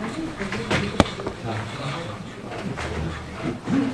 Thank you.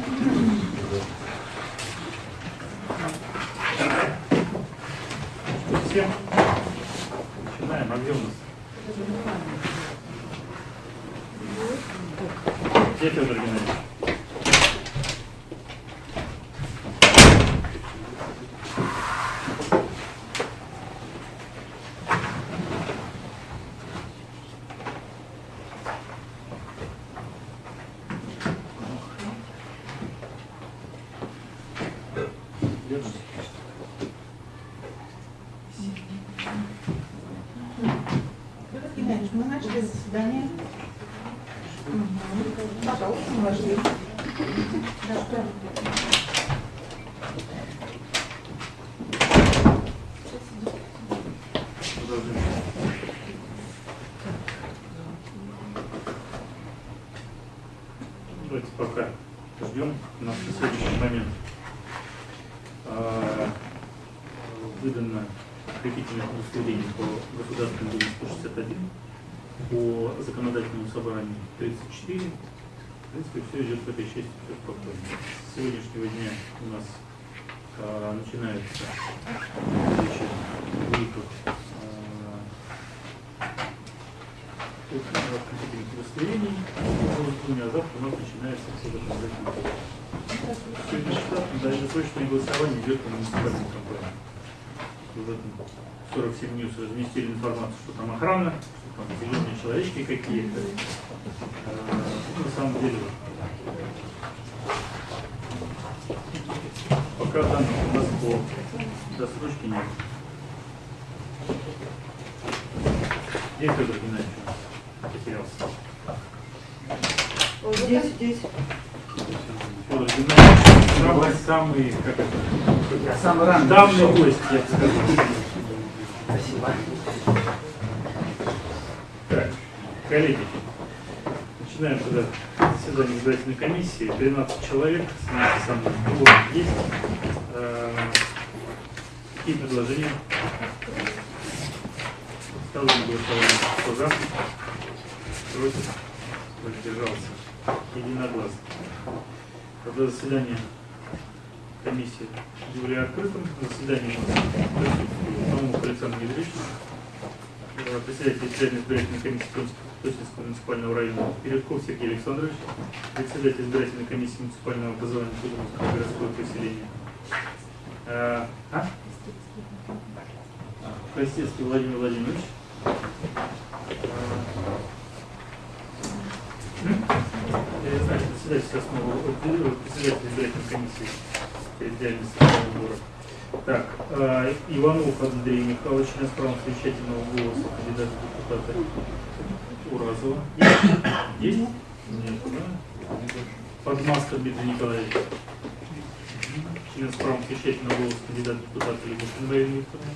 Принципе, все идет в этой части, все спокойно. С сегодняшнего дня у нас а, начинается встреча выездов компьютерных удостоверений, а завтра у нас начинается все законодательное. Сегодня штатно, даже срочное голосование идет по муниципальной компании. В этом 47 News разместили информацию, что там охрана, что там зеленые человечки какие-то. Самом деле, пока данных у нас по досрочке нет. Где Федор Геннадьевич потерялся? Здесь, здесь. Федор Геннадьевич, самый, самый, как это, Самый ранний давний пришел. гость, я бы сказал. Спасибо. Так, коллеги, начинаем тогда заседание избирательной комиссии. 13 человек, с мной кворум есть. Э, Какие предложения? Ставлю на голосование. Кто за? Против? Воздержался. Единогласно. Тогда заседание комиссии Юрия открытым. Заседание у нас присутствует Александр э, председатель избирательной избирательной комиссии Тосинского муниципального района Передков Сергей Александрович, председатель избирательной комиссии муниципального образования Кудровского городского поселения. Э, А? Владимир Владимирович. Я не знаю, председатель сейчас э, председатель избирательной комиссии территориальной сбора. Так, э, Иванов Андрей Михайлович, правом совещательного голоса, кандидат в депутаты Уразова. Есть? Нет, да? Подмаска Дмитрий Николаевич. Член с правом совещательного голоса, кандидат депутаты Любовь Марина Викторовна.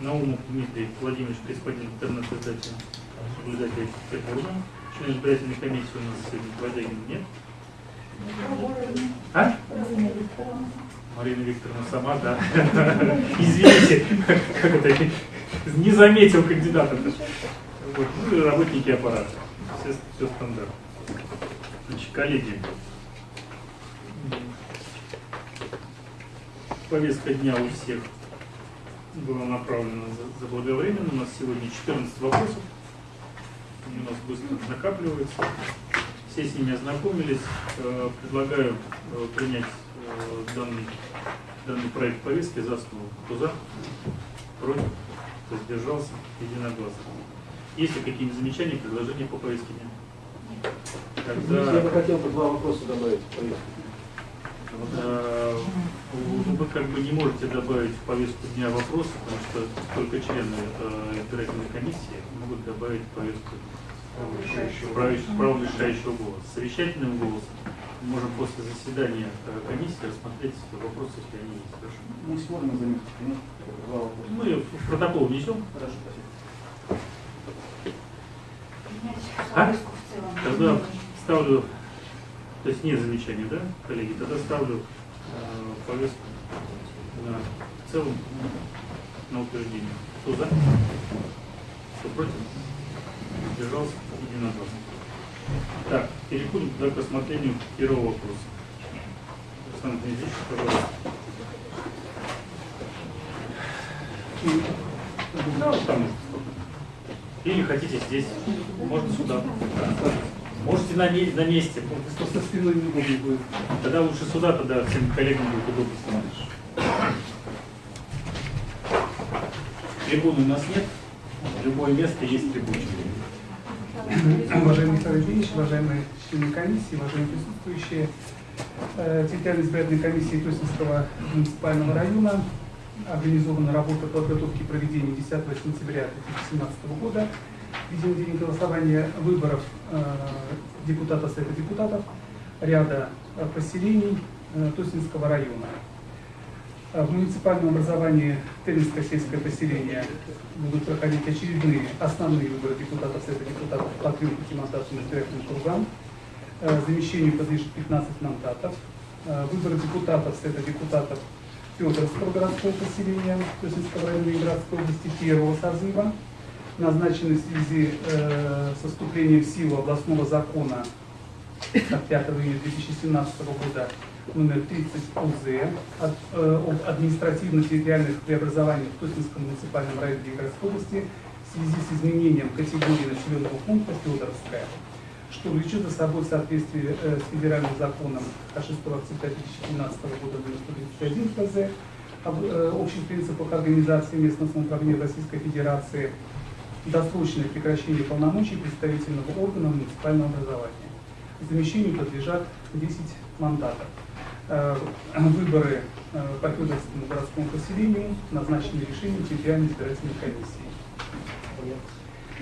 Наумов Дмитрий Владимирович, корреспондент интернет-издателя, наблюдатель Петербурга. Член избирательной комиссии у нас сегодня Владимир нет. А? Марина Викторовна сама, да. Извините, как это, не заметил кандидата. Вот. Ну работники аппарата. Все, все стандартно. Значит, коллеги, повестка дня у всех была направлена за- заблаговременно. У нас сегодня 14 вопросов. Они у нас быстро накапливаются. Все с ними ознакомились. Э, Предлагаю э, принять э, данный, данный проект повестки за основу. Кто за? Против? Кто сдержался? Единогласно. Есть ли какие-нибудь замечания, предложения по повестке дня? Я бы Тогда хотел бы два вопроса добавить в повестку. э, вы как бы не можете добавить в повестку дня вопросы, потому что только члены э, избирательной комиссии могут добавить в повестку правящего- право решающего голоса. Совещательным голосом можем после заседания э, комиссии рассмотреть вопросы, если они есть. Хорошо. Мы сможем заметить, конечно. Мы в протокол внесем. Хорошо, спасибо. А? Тогда ставлю, то есть нет замечаний, да, коллеги? Тогда ставлю э, повестку на, в целом на утверждение. Кто за? Кто против? Держался единогласно. Так, переходим к рассмотрению первого вопроса. Столько. Или хотите здесь, можно сюда. Можете на, на месте. Просто спиной неудобно будет. Тогда лучше сюда, тогда всем коллегам будет удобно смотреть. Трибуны у нас нет. Любое место есть трибуна. Уважаемый Михаил Евгеньевич, уважаемые члены комиссии, уважаемые присутствующие, э, территориальной избирательной комиссии Тосинского муниципального района организована работа по подготовке и проведению 10 сентября 2017 года. Видим день голосования выборов э, депутатов Совета депутатов ряда э, поселений э, Тосинского района. Э, В муниципальном образовании Терминское сельское поселение будут проходить очередные основные выборы депутатов Совета депутатов по трем пятимандатным избирательным кругам. Э, Замещению подлежит 15 мандатов. Э, Выборы депутатов Совета депутатов Федоровского городского поселения Тосинского района Ленинградской области первого созыва назначены в связи э, со вступлением в силу областного закона от 5 июня 2017 года номер 30 УЗ от, э, об административно-территориальных преобразованиях в Тосинском муниципальном районе Ленинградской области в связи с изменением категории населенного пункта Федоровская, что влечет за собой в соответствии э, с федеральным законом от 6 октября 2017 года номер 131 ФЗ об э, общих принципах организации местного самоуправления Российской Федерации досрочное прекращение полномочий представительного органа муниципального образования. Замещению подлежат 10 мандатов. Э, Выборы э, по Федоровскому городскому поселению назначены решением территориальной избирательной комиссии.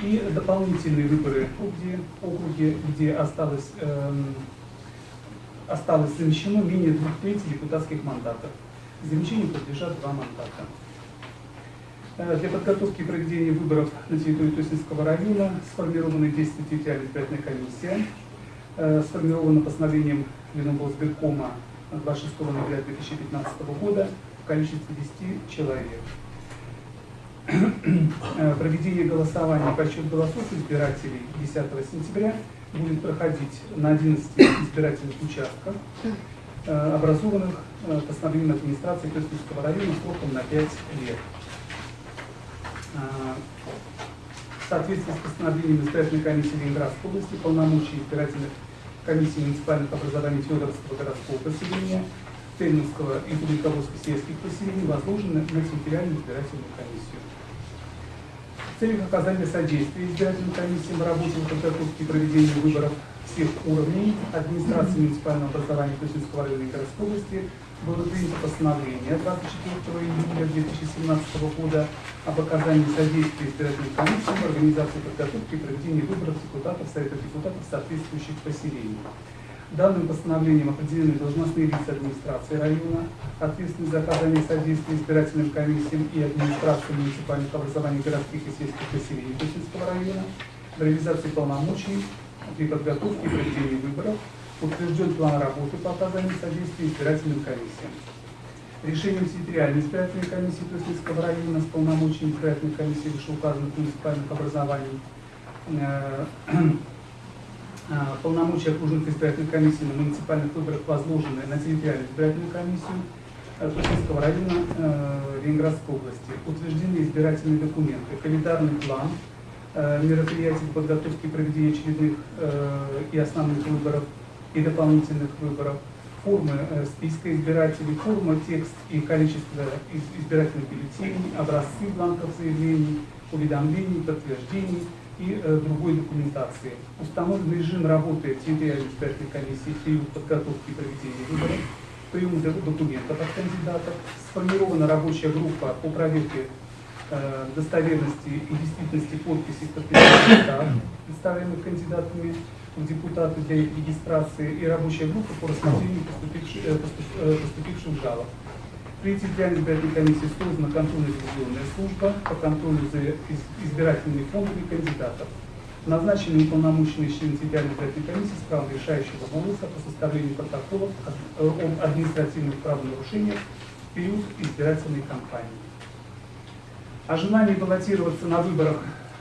И дополнительные выборы в округе, округе где осталось, эм, осталось замещено менее двух третей депутатских мандатов. Замещению подлежат два мандата. Э, Для подготовки и проведения выборов на территории Тосинского района сформирована действие территориальная избирательная комиссия. Сформирована постановлением Леноблсбиркома 26 ноября 2015 года в количестве 10 человек. Э, Проведение голосования по счет голосов избирателей 10 сентября будет проходить на 11 избирательных участках, э, образованных э, постановлением администрации Тосинского района сроком на 5 лет. В соответствии с постановлением избирательной комиссии Ленинградской области полномочия избирательных комиссий муниципальных образований Федоровского городского поселения, Тельминского и Куликовского сельских поселений возложены на территориальную избирательную комиссию. В целях оказания содействия избирательным комиссиям в работе по подготовке и проведению выборов всех уровней администрации муниципального образования Тусинского района городской области было принято постановление 24 июля 2017 года об оказании содействия избирательным комиссиям в организации подготовки и проведении выборов депутатов Совета депутатов соответствующих поселений. Данным постановлением определены должностные лица администрации района, ответственность за оказание содействия избирательным комиссиям и администрации муниципальных образований городских и сельских поселений Тусинского района, в реализации полномочий при подготовке и проведении выборов, утвержден план работы по оказанию содействия избирательным комиссиям. Решением территориальной избирательной комиссии Тусинского района с полномочиями избирательной комиссии вышеуказанных муниципальных образований э, а, полномочия окружных избирательных комиссий на муниципальных выборах возложены на территориальную избирательную комиссию э, Тушинского района э, Ленинградской области. Утверждены избирательные документы, календарный план э, мероприятий по подготовке и проведения очередных э, и основных выборов и дополнительных выборов, формы э, списка избирателей, форма, текст и количество из- избирательных бюллетеней, образцы бланков заявлений, уведомлений, подтверждений и э, другой документации. Установлен режим работы территориальной избирательной комиссии в период подготовки и проведения выборов, прием д- документов от кандидатов, сформирована рабочая группа по проверке э, достоверности и действительности подписей подписанных прав, представленных кандидатами в депутаты для их регистрации, и рабочая группа по рассмотрению поступивших, э, поступ- э, жалоб. При территориальной избирательной комиссии создана контрольно-ревизионная служба по контролю за из- избирательными фондами кандидатов. Назначены уполномоченные члены территориальной избирательной комиссии с правом решающего голоса по составлению протоколов о- об административных правонарушениях в период избирательной кампании. О желании баллотироваться на выборах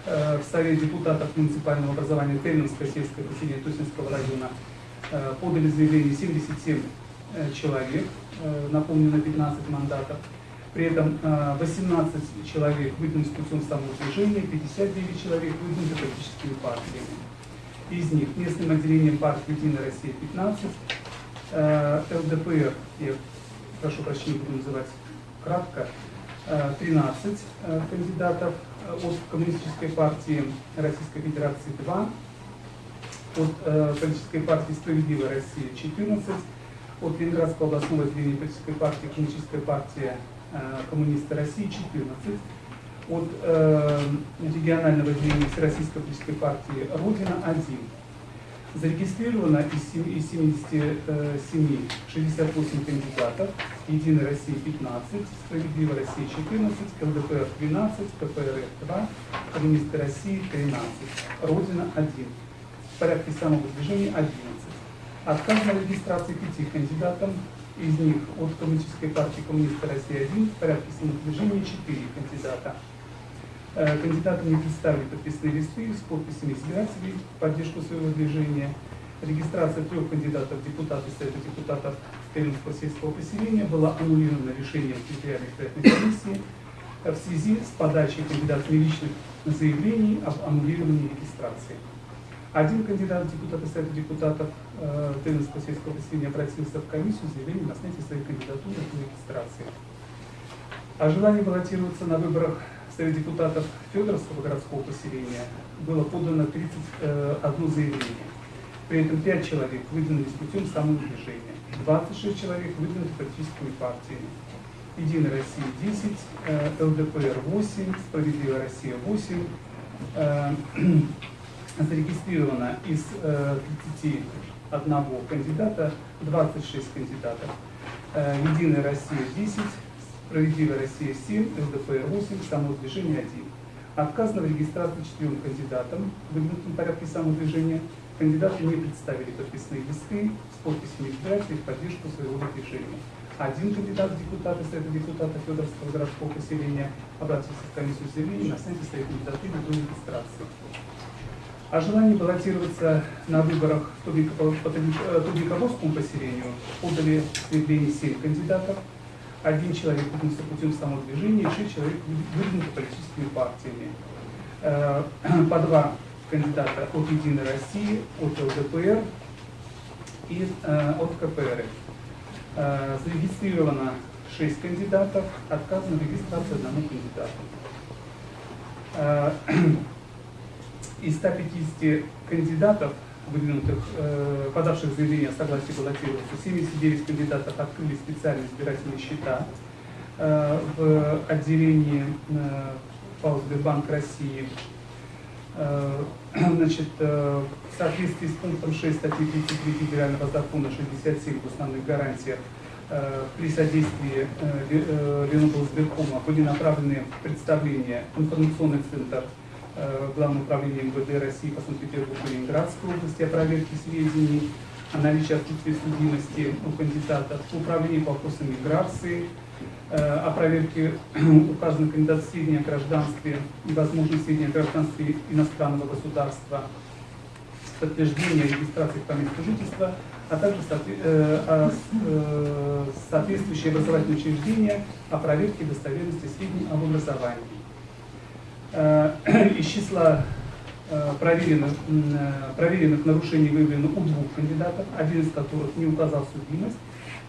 э, в Совет депутатов муниципального образования Тельминское сельское поселение Тусинского района э, подали заявление 77 э, человек, э, наполнено 15 мандатов. При этом э, 18 человек выдвинуты путем самоутверждения, 59 человек выдвинуты политическими партиями. Из них местным отделением партии «Единая Россия» 15, э, ЛДПР, я прошу прощения, буду называть кратко, 13 э, кандидатов э, от Коммунистической партии Российской Федерации 2, от э, политической партии «Справедливая Россия» 14, от Ленинградского областного отделения политической партии «Коммунистическая партия э, коммунисты России» 14, от э, регионального отделения Всероссийской политической партии «Родина» 1. Зарегистрировано из сем- из 77 68 кандидатов, Единая Россия 15, Справедливая Россия 14, ЛДПР 12, КПРФ 2, Коммунисты России 13, Родина 1. В порядке самовыдвижения 11. Отказано в регистрации пяти кандидатам, из них от Коммунистической партии Коммунисты России 1, в порядке самовыдвижения 4 кандидата. Э, Кандидаты не представили подписные листы с подписями избирателей поддержку своего движения. Регистрация трех кандидатов в депутаты Совета депутатов Калининского сельского поселения была аннулирована решением территориальной избирательной комиссии э, в связи с подачей кандидатами личных заявлений об аннулировании регистрации. Один кандидат в депутаты Совета депутатов э, Калининского сельского поселения обратился в комиссию с заявлением о снятии своей кандидатуры по регистрации. О желании баллотироваться на выборах Совет депутатов Федоровского городского поселения было подано 31 заявление. При этом 5 человек выдвинулись путем самовыдвижения, 26 человек выдвинуты политическими партиями. Единая Россия 10, э, ЛДПР 8, Справедливая Россия 8, э, зарегистрировано из э, 31 кандидата 26 кандидатов. Э, Единая Россия 10, Справедливая Россия 7, ЛДПР 8, самовыдвижение 1. Отказано в регистрации четырем кандидатам в выдвинутом порядке самовыдвижения. Кандидаты не представили подписные листы с подписями избирателей в поддержку своего выдвижения. Один кандидат в депутаты Совета депутата Федоровского городского поселения обратился в комиссию с заявлением на снятие своей кандидатуры до регистрации. О желании баллотироваться на выборах в Туби- э, поселению подали заявление 7 кандидатов. Один человек выдвинулся путем самовыдвижения, и 6 человек вы- выдвинуты политическими партиями. Э, По два кандидата от Единой России, от ЛДПР и э, от КПР. Э, Зарегистрировано 6 кандидатов, отказано в регистрации одному кандидату. Из 150 кандидатов, выдвинутых, э, подавших заявление о согласии баллотироваться, 79 кандидатов открыли специальные избирательные счета э, в отделении э, ПАО «Сбербанк России». Э, Значит, э, в соответствии с пунктом 6 статьи 33 Федерального закона 67 в основных гарантиях э, при содействии э, Ле- э, Леноблсберкома были направлены представления в информационный центр э, Главного управления МВД России по Санкт-Петербургу и Ленинградской области о проверке сведений о наличии отсутствия судимости у кандидатов, управление по вопросам миграции, э, о проверке указанных кандидатов сведений о гражданстве и возможных сведений о гражданстве иностранного государства, подтверждение регистрации по месту жительства, а также э, соответствующие образовательные учреждения о проверке достоверности сведений об образовании. Из числа э, проверенных, э, проверенных нарушений выявлено у двух кандидатов, один из которых не указал судимость,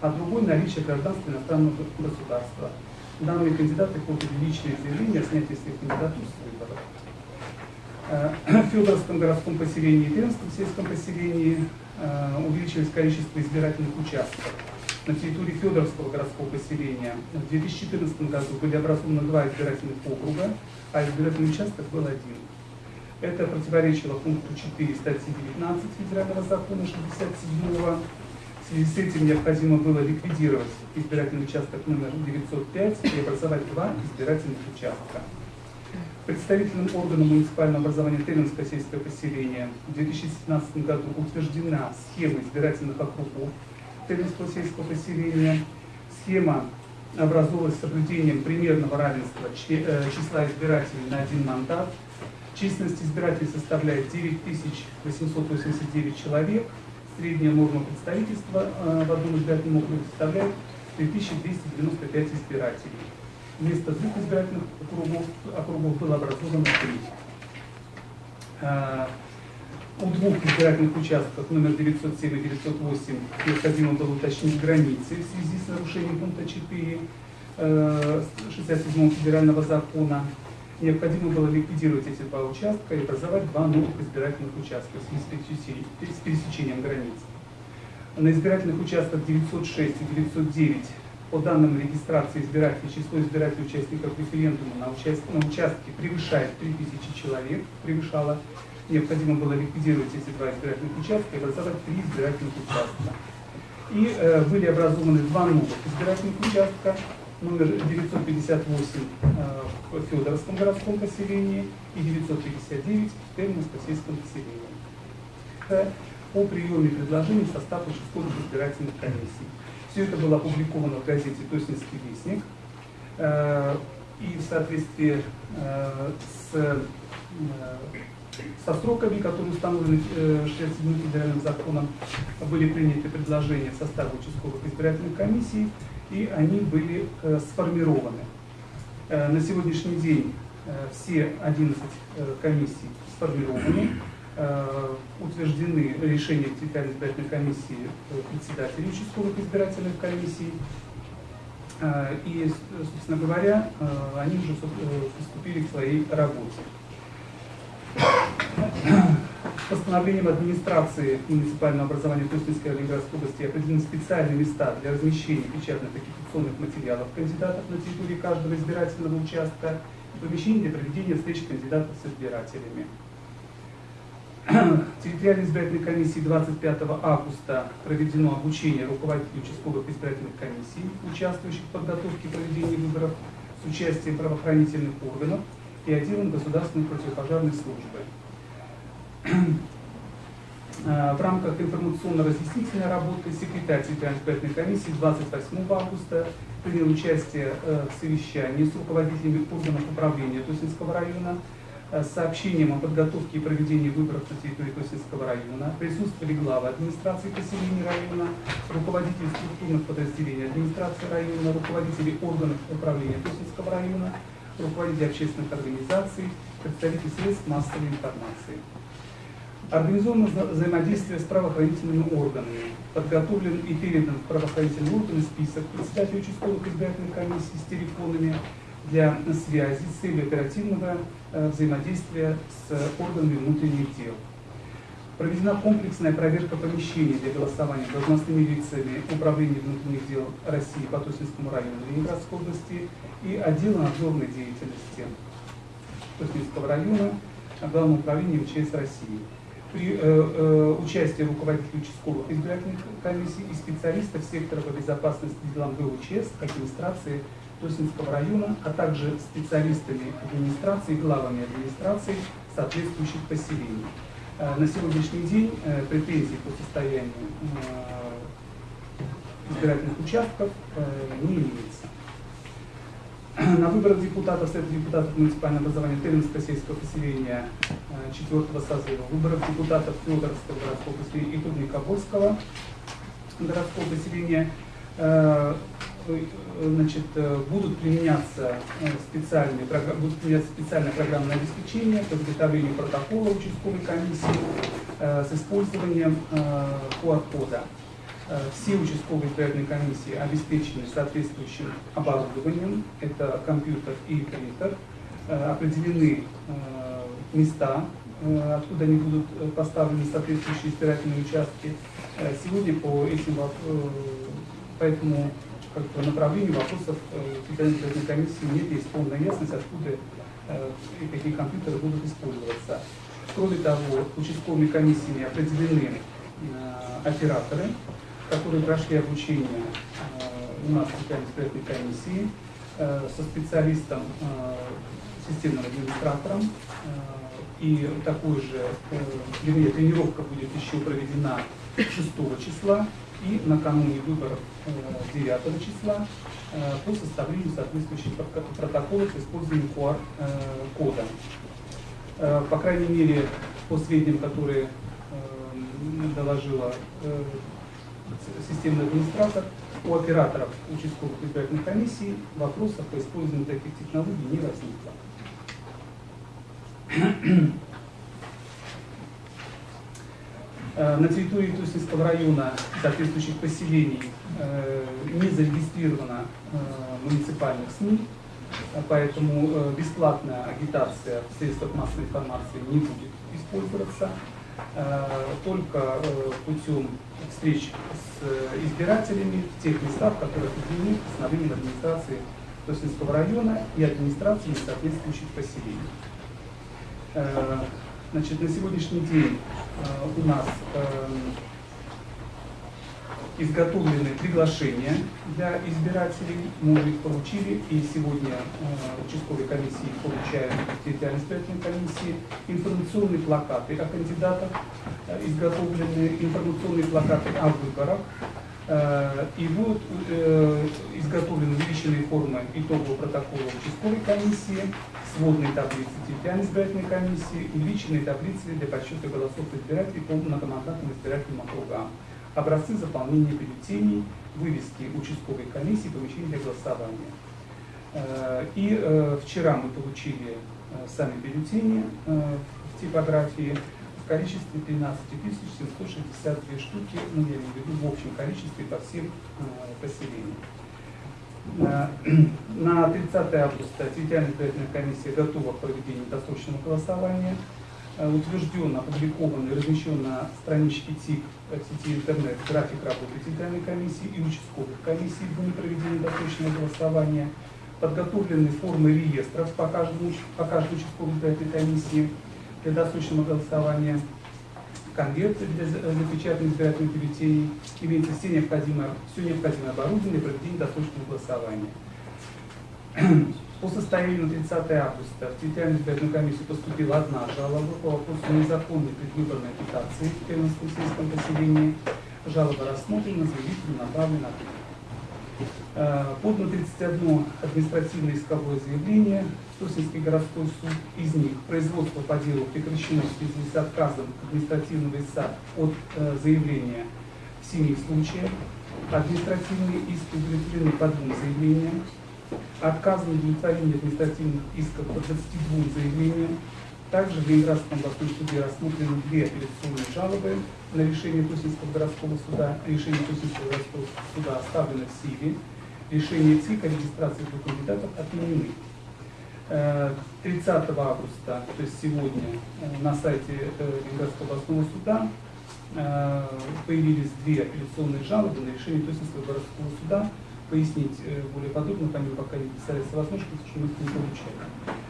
а другой наличие гражданства иностранного государства. Данные кандидаты подали личные заявления о снятии своих кандидатур с выборов. Э, В Федоровском городском поселении и Пермском сельском поселении увеличилось количество избирательных участков. На территории Федоровского городского поселения в 2014 году были образованы два избирательных округа, а избирательный участок был один. Это противоречило пункту 4 статьи 19 Федерального закона 67 в связи с этим необходимо было ликвидировать избирательный участок номер 905 и образовать два избирательных участка. Представительным органом муниципального образования Тельминское сельское поселение в 2017 году утверждена схема избирательных округов Тельминского сельского поселения. Схема образовалась с соблюдением примерного равенства э, числа избирателей на один мандат. Численность избирателей составляет 9889 человек. Средняя норма представительства э, в одном избирательном округе составляет 3295 избирателей. Вместо двух избирательных округов, округов было образовано три. Э, У двух избирательных участков номер 907 и 908 необходимо было уточнить границы в связи с нарушением пункта 4 э, 67 федерального закона. Необходимо было ликвидировать эти два участка и образовать два новых избирательных участка в связи с пересечением границ. На избирательных участках 906 и 909 по данным регистрации избирателей число избирателей участников референдума на, участ- на участке превышает 3000 человек, превышало. Необходимо было ликвидировать эти два избирательных участка и образовать три избирательных участка. И э, были образованы два новых избирательных участка, номер 958 э, в Федоровском городском поселении и 959 в Терминско-сельском поселении. Э, О приеме предложений в состав участковых избирательных комиссий. Все это было опубликовано в газете «Тоснинский вестник». Э, И в соответствии э, с, со сроками, которые установлены э, 67 федеральным законом, были приняты предложения в участковых избирательных комиссий, и они были э, сформированы. Э, На сегодняшний день э, все 11 э, комиссий сформированы, э, утверждены решения территориальной избирательной комиссии э, председателей участковых избирательных комиссий. Э, И, собственно говоря, э, они уже э, приступили к своей работе. Постановлением администрации муниципального образования и Ленинградской области определены специальные места для размещения печатных агитационных материалов кандидатов на территории каждого избирательного участка и помещений для проведения встреч кандидатов с избирателями. Территориальной избирательной комиссии 25 августа проведено обучение руководителей участковых избирательных комиссий, участвующих в подготовке и проведении выборов с участием правоохранительных органов и отделом государственной противопожарной службы. Э, В рамках информационно-разъяснительной работы секретарь территориальной комиссии 28 августа принял участие э, в совещании с руководителями органов управления Тусинского района э, с сообщением о подготовке и проведении выборов на территории Тусинского района. Присутствовали главы администрации поселений района, руководители структурных подразделений администрации района, руководители органов управления Тусинского района, руководители общественных организаций, представители средств массовой информации. Организовано вза- взаимодействие с правоохранительными органами. Подготовлен и передан в правоохранительные органы список председателей участковых избирательных комиссий с телефонами для связи с целью оперативного э, взаимодействия с органами внутренних дел. Проведена комплексная проверка помещений для голосования должностными лицами Управления внутренних дел России по Тосинскому району Ленинградской области и отдела надзорной деятельности Тосинского района Главного управления МЧС России. При э, э, участии руководителей участковых избирательных комиссий и специалистов сектора по безопасности делам ГУЧС, администрации Тосинского района, а также специалистами администрации главами администраций соответствующих поселений. Э, На сегодняшний день э, претензий по состоянию э, избирательных участков не имеется. На выборах депутатов Совета депутатов муниципального образования Терминского сельского поселения э, четвертого созыва, выборах депутатов Федоровского городского поселения и Трудникобольского городского поселения значит, э, будут применяться э, специальные, будут применяться специальное программное обеспечение по изготовлению протокола участковой комиссии э, с использованием э, QR-кода. Э, Все участковые избирательные комиссии обеспечены соответствующим оборудованием, это компьютер и принтер, Э, определены э, места, э, откуда они будут э, поставлены соответствующие избирательные участки. Э, Сегодня по этим воп- э, по как бы, направлению вопросов э, Федеральной избирательной комиссии нет, есть полная ясность, откуда э, и какие компьютеры будут использоваться. Кроме того, участковыми комиссиями определены э, операторы, которые прошли обучение э, у нас в Федеральной комиссии э, со специалистом, э, системным администратором. Э, И такой же, э, вернее, тренировка будет еще проведена 6 числа и накануне выборов э, 9 числа э, по составлению соответствующих протоколов с использованием QR-кода. Э, По крайней мере, по сведениям, которые э, доложила э, системный администратор, у операторов участковых избирательных комиссий вопросов по использованию таких технологий не возникло. Э, На территории Туснинского района соответствующих поселений э, не зарегистрировано э, муниципальных СМИ, поэтому бесплатная агитация в средствах массовой информации не будет использоваться. Только путем встреч с избирателями в тех местах, которые определены постановлением администрации Тоснинского района и администрации соответствующих поселений. Значит, на сегодняшний день у нас изготовлены приглашения для избирателей, мы уже их получили, и сегодня э, участковые комиссии получают территориальной избирательной комиссии информационные плакаты о кандидатах, э, изготовлены информационные плакаты о выборах, э, и будут э, изготовлены увеличенные формы итогового протокола участковой комиссии, сводные таблицы территориальной избирательной комиссии, увеличенные таблицы для подсчета голосов избирателей по многомандатным избирательным округам образцы заполнения бюллетеней, вывески участковой комиссии, помещений для голосования. Э, И э, вчера мы получили э, сами бюллетени в типографии в количестве 13 762 штуки, ну я имею в виду в общем количестве по всем поселениям. На на 30 августа территориальная избирательная комиссия готова к проведению досрочного голосования. Э, Утвержден, опубликован и размещен на страничке ТИК в сети интернет график работы территориальной комиссии и участковых комиссий дни проведения досрочного голосования. Подготовлены формы реестров по каждому, по каждой участковой избирательной комиссии для досрочного голосования конверты для за- запечатанных избирательных бюллетеней, имеется все необходимое, все необходимое оборудование для проведения досрочного голосования. По состоянию на 30 августа в территориальную избирательную комиссию поступила одна жалоба по вопросу незаконной предвыборной агитации в Пермском сельском поселении. Жалоба рассмотрена, заявителю направлена ответ. Э, Подано 31 административное исковое заявление в Тоснинский городской суд. Из них производство по делу прекращено в связи с отказом административного истца от э, заявления в семи случаях. Административные иски удовлетворены по двум заявлениям. Отказано в удовлетворении административных исков по 22 заявлениям. Также в Ленинградском областном суде рассмотрены две апелляционные жалобы на решение Туснинского городского суда. Решение Туснинского городского суда оставлено в силе. Решение ЦИК о регистрации двух кандидатов отменены. Э, 30 августа, то есть сегодня, э, на сайте э, Ленинградского областного суда э, появились две апелляционные жалобы на решение Туснинского городского суда. Пояснить э, более подробно, по ним пока не представляется возможность, потому что мы их не получали.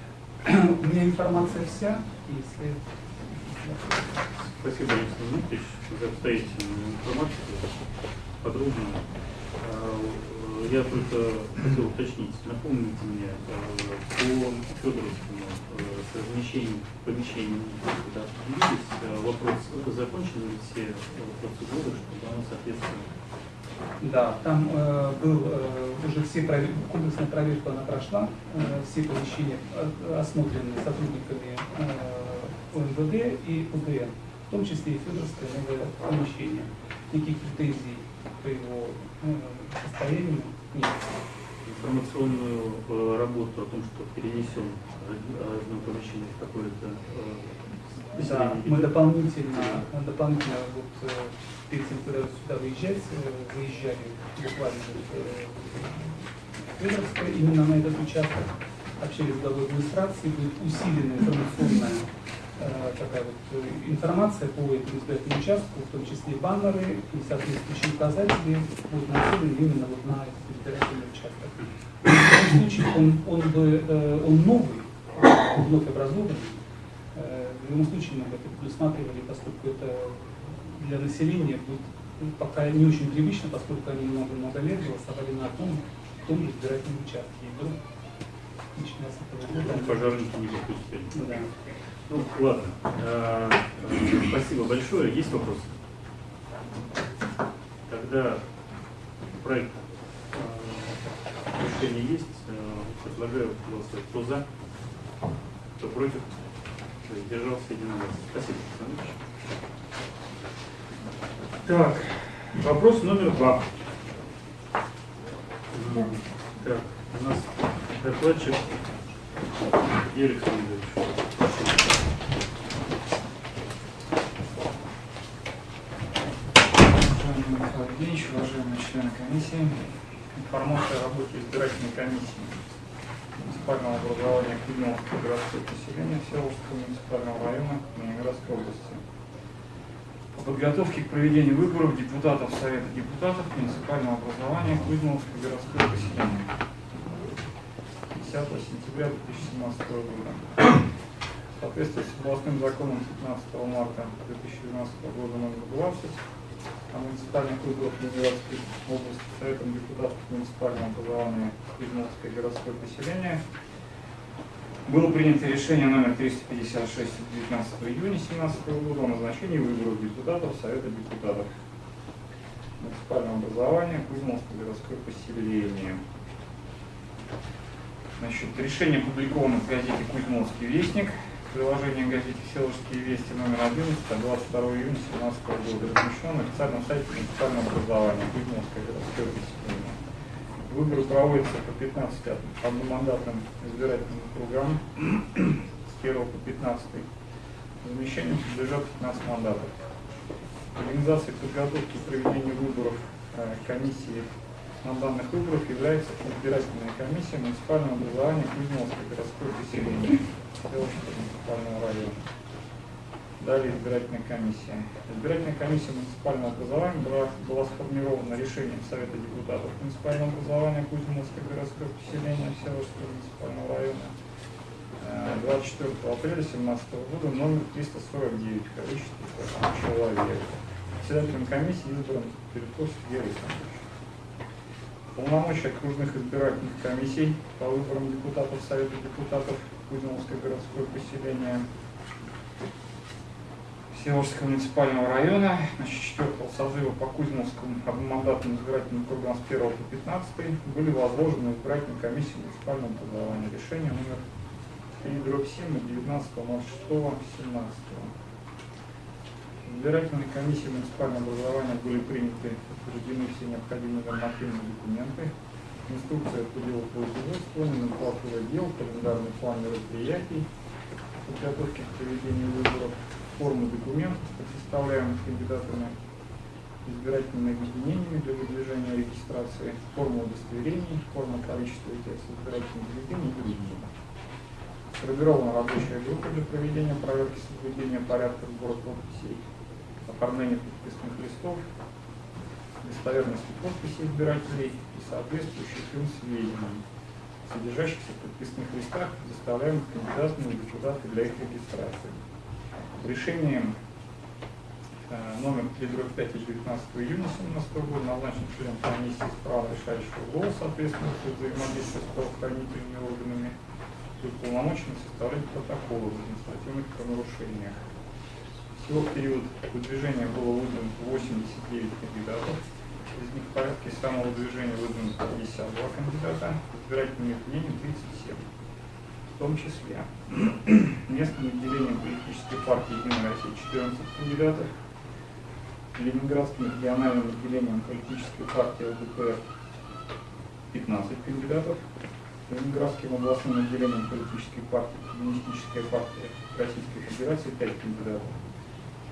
У меня информация вся, если... Спасибо, Александр Дмитриевич, за обстоятельную информацию, подробную. А, Я только хотел уточнить, напомните мне, а, по Федоровскому а, с размещением помещений, куда а, вопрос, закончены ли все а, процедуры, чтобы оно соответствовало? Да, там э, был э, уже все провер- комплексная проверка, она прошла, э, все помещения э, осмотрены сотрудниками э, ОМВД и УДН, в том числе и Федоровское новое помещение. Никаких претензий по его э, состоянию нет. Информационную э, работу о том, что перенесен од- одно помещение в какое-то э, Да, мы дополнительно, дополнительно вот, э, перед тем, когда сюда выезжать, э, выезжали буквально э, в Федоровское, именно на этот участок, общались с главой администрации, будет усилена информационная э, такая вот э, информация по этому избирательному участку, в том числе и баннеры и соответствующие указатели будут нацелены именно вот на этот избирательный участок. В любом случае он, он, бы, э, он новый, вновь образованный, Э, В любом случае мы бы это предусматривали, поскольку это для населения будет ну, пока не очень привычно, поскольку они много-много лет голосовали на одном и том же избирательном участке. И этого Ну, Пожарники не допустили. да. Ну, ладно. Э, э, Спасибо большое. Есть вопросы? Тогда проект э, решения есть. Э, Предлагаю голосовать. Кто за? Кто против? Держался единогласно. Спасибо. Так, вопрос номер два. Так, у нас докладчик Юрий Александрович. Уважаемый Михаил Евгеньевич, уважаемые члены комиссии, информация о работе избирательной комиссии муниципального образования Климовского городского поселения Всеволожского муниципального района Ленинградской области. По подготовке к проведению выборов депутатов Совета депутатов муниципального образования Кузьмовского городского поселения 10 сентября 2017 года. В соответствии с областным законом 15 марта 2012 года номер 20 о муниципальных выборах Ленинградской области Советом депутатов муниципального образования Кузьмовское городское поселение было принято решение номер 356 от 19 июня 2017 года о назначении выборов депутатов Совета депутатов муниципального образования Кузьмовское городское поселение. Значит, решение опубликовано в газете «Кузьмовский вестник», приложение газете «Селожские вести» номер 11 от 22 июня 2017 года, размещено на официальном сайте муниципального образования Кузьмовское городское поселение. Выборы проводятся по 15 одномандатным избирательным кругам с 1 по 15. Замещением подлежат 15 мандатов. Организацией подготовки и проведения выборов э, комиссии на данных выборах является избирательная комиссия муниципального образования Кузьмовское городское поселение Селовского муниципального района. Далее избирательная комиссия. Избирательная комиссия муниципального образования была, была сформирована решением Совета депутатов муниципального образования Кузьминское городское поселение Всеволожского муниципального района э, 24 апреля 2017 года номер 349 в количестве человек. Председателем комиссии избран Переков Сергей Александрович. Полномочия окружных избирательных комиссий по выборам депутатов Совета депутатов Кузьминское городское поселение Всеволожского муниципального района, значит, 4 созыва по Кузьмовскому одномандатным избирательным кругам с 1 по 15 были возложены избирательной комиссии муниципального образования. Решение номер 3 дробь 7 от 19.06.17. Избирательной комиссии муниципального образования были приняты утверждены все необходимые нормативные документы, инструкция по делу производства, номенклатура дел, календарный план мероприятий, подготовки к проведению выборов, формы документов, предоставляемых кандидатами, избирательными объединениями для выдвижения регистрации, форма удостоверений, форма количества текста избирательных бюллетеней и другие. Сформирована рабочая группа для проведения проверки соблюдения порядка сбора подписей, оформления подписных листов, достоверности подписи избирателей и соответствующих им сведений, содержащихся в подписных листах, предоставляемых кандидатам и депутаты для их регистрации. Решением э, номер 3 5 19 июня 2017 года назначен член комиссии с правом решающего голоса, ответственного за взаимодействие с правоохранительными органами, и уполномочен составлять протоколы в административных правонарушениях. Всего в период выдвижения было выдвинуто 89 кандидатов, из них в порядке самого движения выдвинуто 52 кандидата, избирательными объединениями 37 в том числе местным отделением политической партии «Единая Россия» 14 кандидатов, Ленинградским региональным отделением политической партии ЛДПР 15 кандидатов, Ленинградским областным отделением политической партии Коммунистическая партия Российской Федерации 5 кандидатов,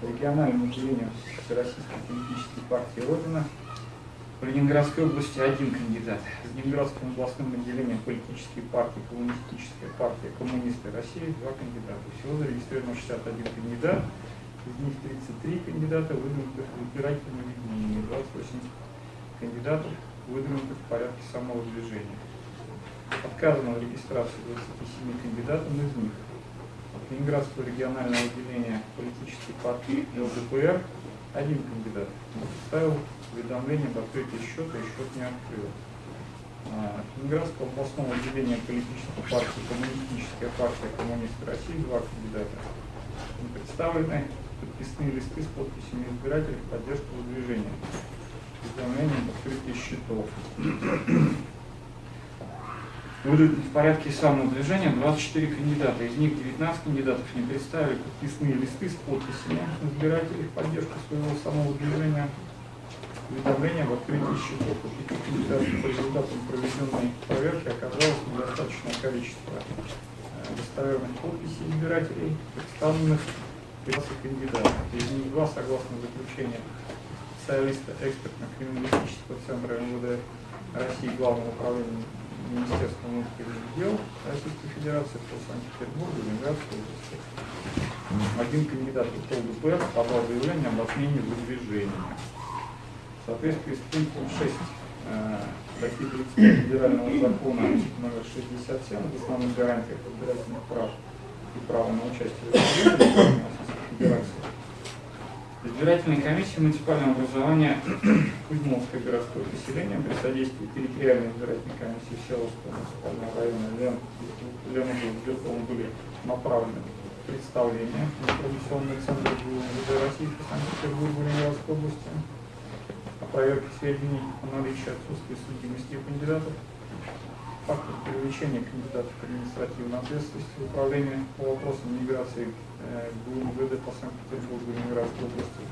региональным отделением Всероссийской политической партии Родина в Ленинградской области один кандидат. В Ленинградском областном отделении политической партии Коммунистическая партия Коммунисты России два кандидата. Всего зарегистрировано 61 кандидат, из них 33 кандидата выдвинутых в избирательном объединении, 28 кандидатов выдвинутых в порядке самого движения. Отказано в регистрации 27 кандидатам из них. Ленинградского регионального отделения политической партии ЛДПР один кандидат представил уведомление об открытии счета и счет не открыл. А, Ленинградского областного отделения политической партии Коммунистическая партия Коммунисты России два кандидата. Представлены подписные листы с подписями избирателей в поддержку выдвижения. Уведомление об открытии счетов. Выдвинуты в порядке самовыдвижения 24 кандидата. Из них 19 кандидатов не представили подписные листы с подписями избирателей в поддержку своего самовыдвижения. Уведомление об открытии счетов. У пяти кандидатов по результатам проведенной проверки оказалось недостаточное количество э, достоверных подписей избирателей, представленных 15 кандидатов. Из них два, согласно заключению специалиста экспертно-криминалистического центра МВД России Главного управления Министерства внутренних дел Российской Федерации по Санкт-Петербургу, Ленинградской области. Один кандидат в ЛДПР подал заявление об отмене выдвижения. В соответствии с пунктом 6 э, статьи 30 Федерального закона номер 67 об основных гарантиях избирательных прав и права на участие в Российской Федерации Избирательной комиссии муниципального образования Кузьмовское городское поселение при содействии территориальной избирательной комиссии Селовского муниципального района Сберкова были направлены представления в информационный центр ГУВД России по Санкт-Петербургу Ленинградской области. О проверке сведений о наличии отсутствия судимости кандидатов, фактов привлечения кандидатов к административной ответственности в управлении по вопросам миграции ГУМВД по Санкт-Петербургу и Ленинградской области,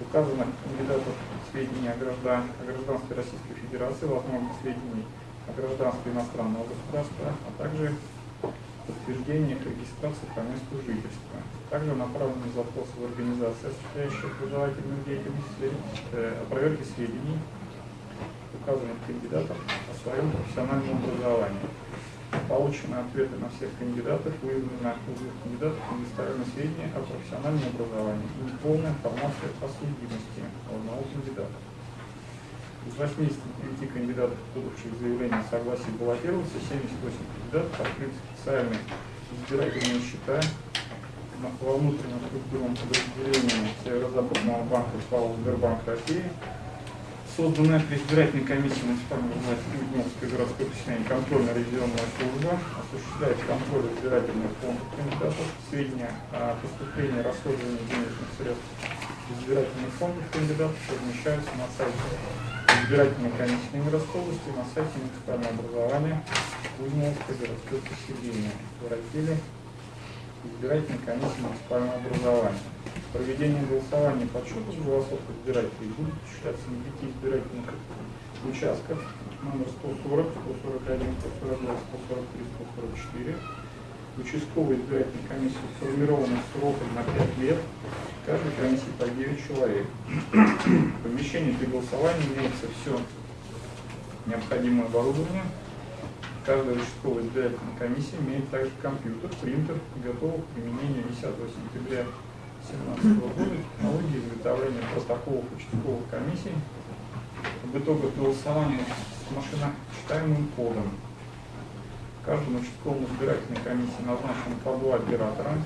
указанных кандидатов сведений о, граждан, о гражданстве Российской Федерации, возможно, сведений о гражданстве иностранного государства, а также подтверждение их регистрации по месту жительства. Также направлены запросы в организации, осуществляющие образовательную деятельность, э, о проверке сведений указанных кандидатов о своем профессиональном образовании получены ответы на всех кандидатов, выявлено у двух кандидатов предоставлены сведения о профессиональном образовании и неполная информация о судимости одного кандидата. Из 89 кандидатов, подавших заявление о согласии баллотироваться, 78 кандидатов открыли специальные избирательные счета во внутреннем структурном подразделении Северо-Западного банка СПАО Сбербанк России Созданная при избирательной комиссии муниципального власти Кузьминское городское поселение контрольно-ревизионная служба осуществляет контроль избирательных фондов кандидатов, сведения о поступлении и расходовании денежных средств избирательных фондов кандидатов размещаются на сайте избирательной комиссии Ленинградской области на сайте муниципального образования Кузьминское городское поселение в разделе избирательной комиссии муниципального образования. Проведение голосования по счету голосов избирателей будет осуществляться на пяти избирательных участках номер 140, 141, 142, 143, 144. Участковая избирательная комиссия сформирована сроком на 5 лет. Каждой комиссии по 9 человек. В помещении для голосования имеется все необходимое оборудование. Каждая участковая избирательная комиссия имеет также компьютер, принтер, готовый к применению 10 сентября 2017 года технологии изготовления протоколов участковых комиссий об итогах голосования с машиночитаемым кодом. Каждому участковому избирательной комиссии назначено по два оператора,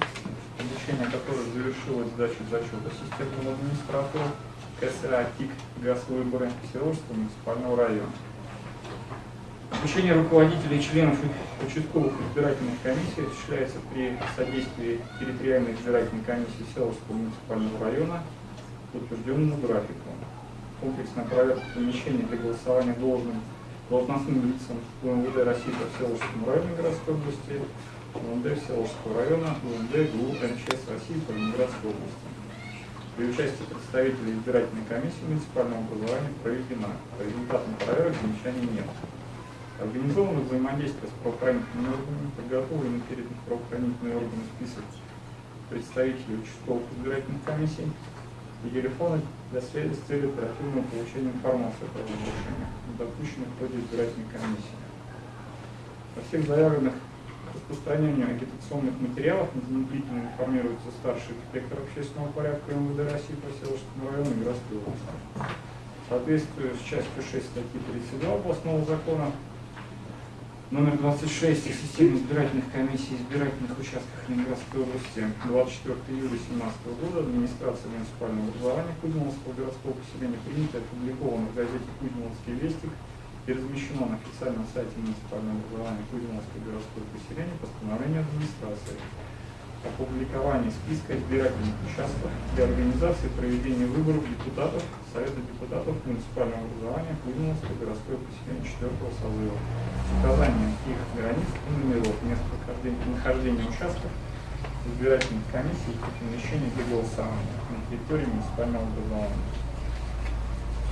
обучение которых завершилось сдачей зачета системного администратора КСА ТИК ГАЗ выборы Всеволожского муниципального района. Обучение руководителей и членов участковых избирательных комиссий осуществляется при содействии территориальной избирательной комиссии Селовского муниципального района по утвержденному графику. Комплексная проверка помещений для голосования должным должностным лицам УМВД России по Селовскому району городской области, УМВД Селовского района, УМВД ГУ МЧС России по Ленинградской области. При участии представителей избирательной комиссии муниципального образования проведена. По результатам проверок замечаний нет. Организовано взаимодействие с правоохранительными органами, подготовлен перед правоохранительными органами список представителей участковых избирательных комиссий и телефоны для связи с целью оперативного получения информации о правонарушениях, допущенных в ходе избирательной комиссии. Во всех заявленных распространению агитационных материалов незамедлительно информируется старший инспектор общественного порядка МВД России по Селожскому району и Мирской области. Соответствуя с частью 6 статьи 32 областного закона номер 26 о системе избирательных комиссий избирательных участках Ленинградской области. 24 июля 2017 года администрация муниципального образования Кузьминского городского поселения принято и опубликовано в газете «Кузьминский вестник» и размещено на официальном сайте муниципального образования Кузьминского городского поселения постановление администрации опубликование списка избирательных участков для организации проведения выборов депутатов Совета депутатов муниципального образования Кузьминского городского поселения 4 созыва с указанием их границ и номеров мест нахождения, нахождения участков избирательных комиссий и помещений для голосования на территории муниципального образования.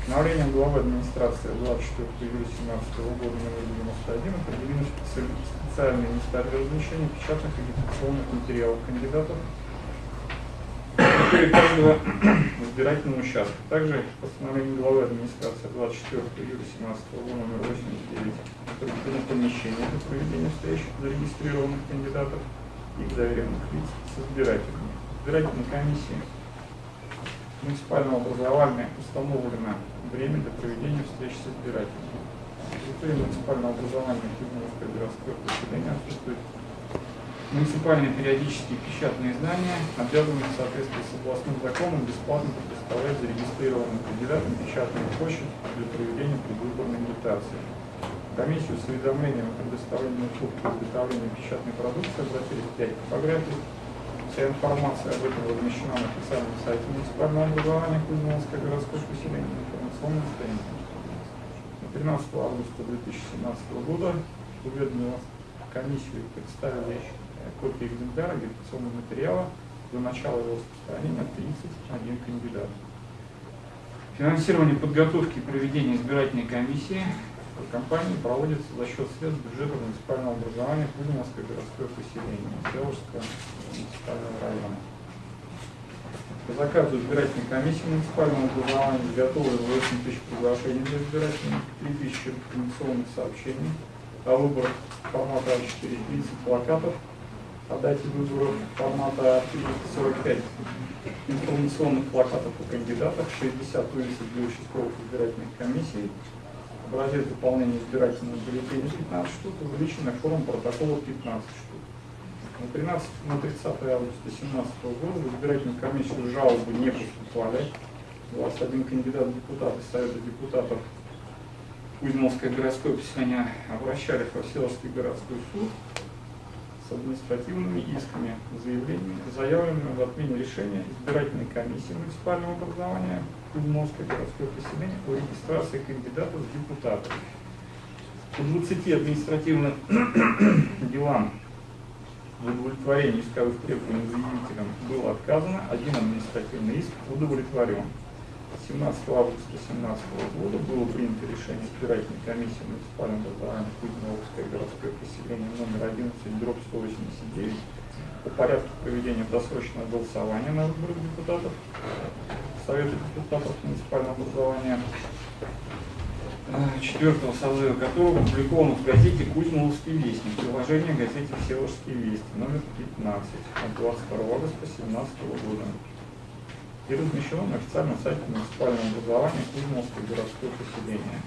Постановлением главы администрации 24 июля 2017 года номер 91 определены специ- специальные места для размещения печатных агитационных материалов кандидатов территории каждого избирательного участка. Также постановлением главы администрации 24 июля 2017 года номер 89 определено помещение для проведения встреч зарегистрированных кандидатов и доверенных лиц с избирателями. Избирательной комиссии муниципального образования установлено время для проведения встреч с избирателями. В территории муниципального образования Кузьминское городское поселение отсутствует муниципальные периодические печатные издания, обязаны в соответствии с областным законом бесплатно предоставлять зарегистрированным кандидатам печатную почту для проведения предвыборной агитации. Комиссию с уведомлением о предоставлении услуг по изготовлению печатной продукции обратились 5 типографий. Вся информация об этом размещена на официальном сайте муниципального образования Кузьминское городское поселение информационной странице. На 13 августа 2017 года уведомила комиссию представили копии экземпляра агитационного материала до начала его распространения 31 кандидат. Финансирование подготовки и проведения избирательной комиссии компании проводится за счет средств бюджета муниципального образования Кузьминское городское поселение Селожского муниципального района. По заказу избирательной комиссии муниципального образования изготовлено 8 тысяч приглашений для избирателей, 3 тысячи информационных сообщений о выборах формата А4, 30 плакатов о дате выборов формата А445 информационных плакатов о кандидатах, 60 вывесок для участковых избирательных комиссий, образец заполнения избирательного бюллетеня 15 штук, увеличенная форма протокола 15 штук. На 13 на 30 августа 2017 года в избирательную комиссию жалобы не поступали. 21 кандидат в депутаты Совета депутатов Кузьминское городское поселение обращались во Всеволожский городской суд с административными исками, заявлениями, заявленными в отмене решения избирательной комиссии муниципального образования Кузьминское городское поселение о регистрации кандидатов в депутаты. По 20 административным делам в удовлетворении исковых требований заявителям было отказано, один административный иск удовлетворен. 17 августа 2017 года было принято решение избирательной комиссии муниципального образования Кузьминское городское поселение номер 11, дробь 189 по порядку проведения досрочного голосования на выборах депутатов Совета депутатов муниципального образования. Четвертого созыва которого опубликовано в газете «Кузьмоловский вестник», приложение газете «Всеволожский вестник» номер 15 от 22 августа 2017 года и размещено на официальном сайте муниципального образования Кузьминское городское поселение.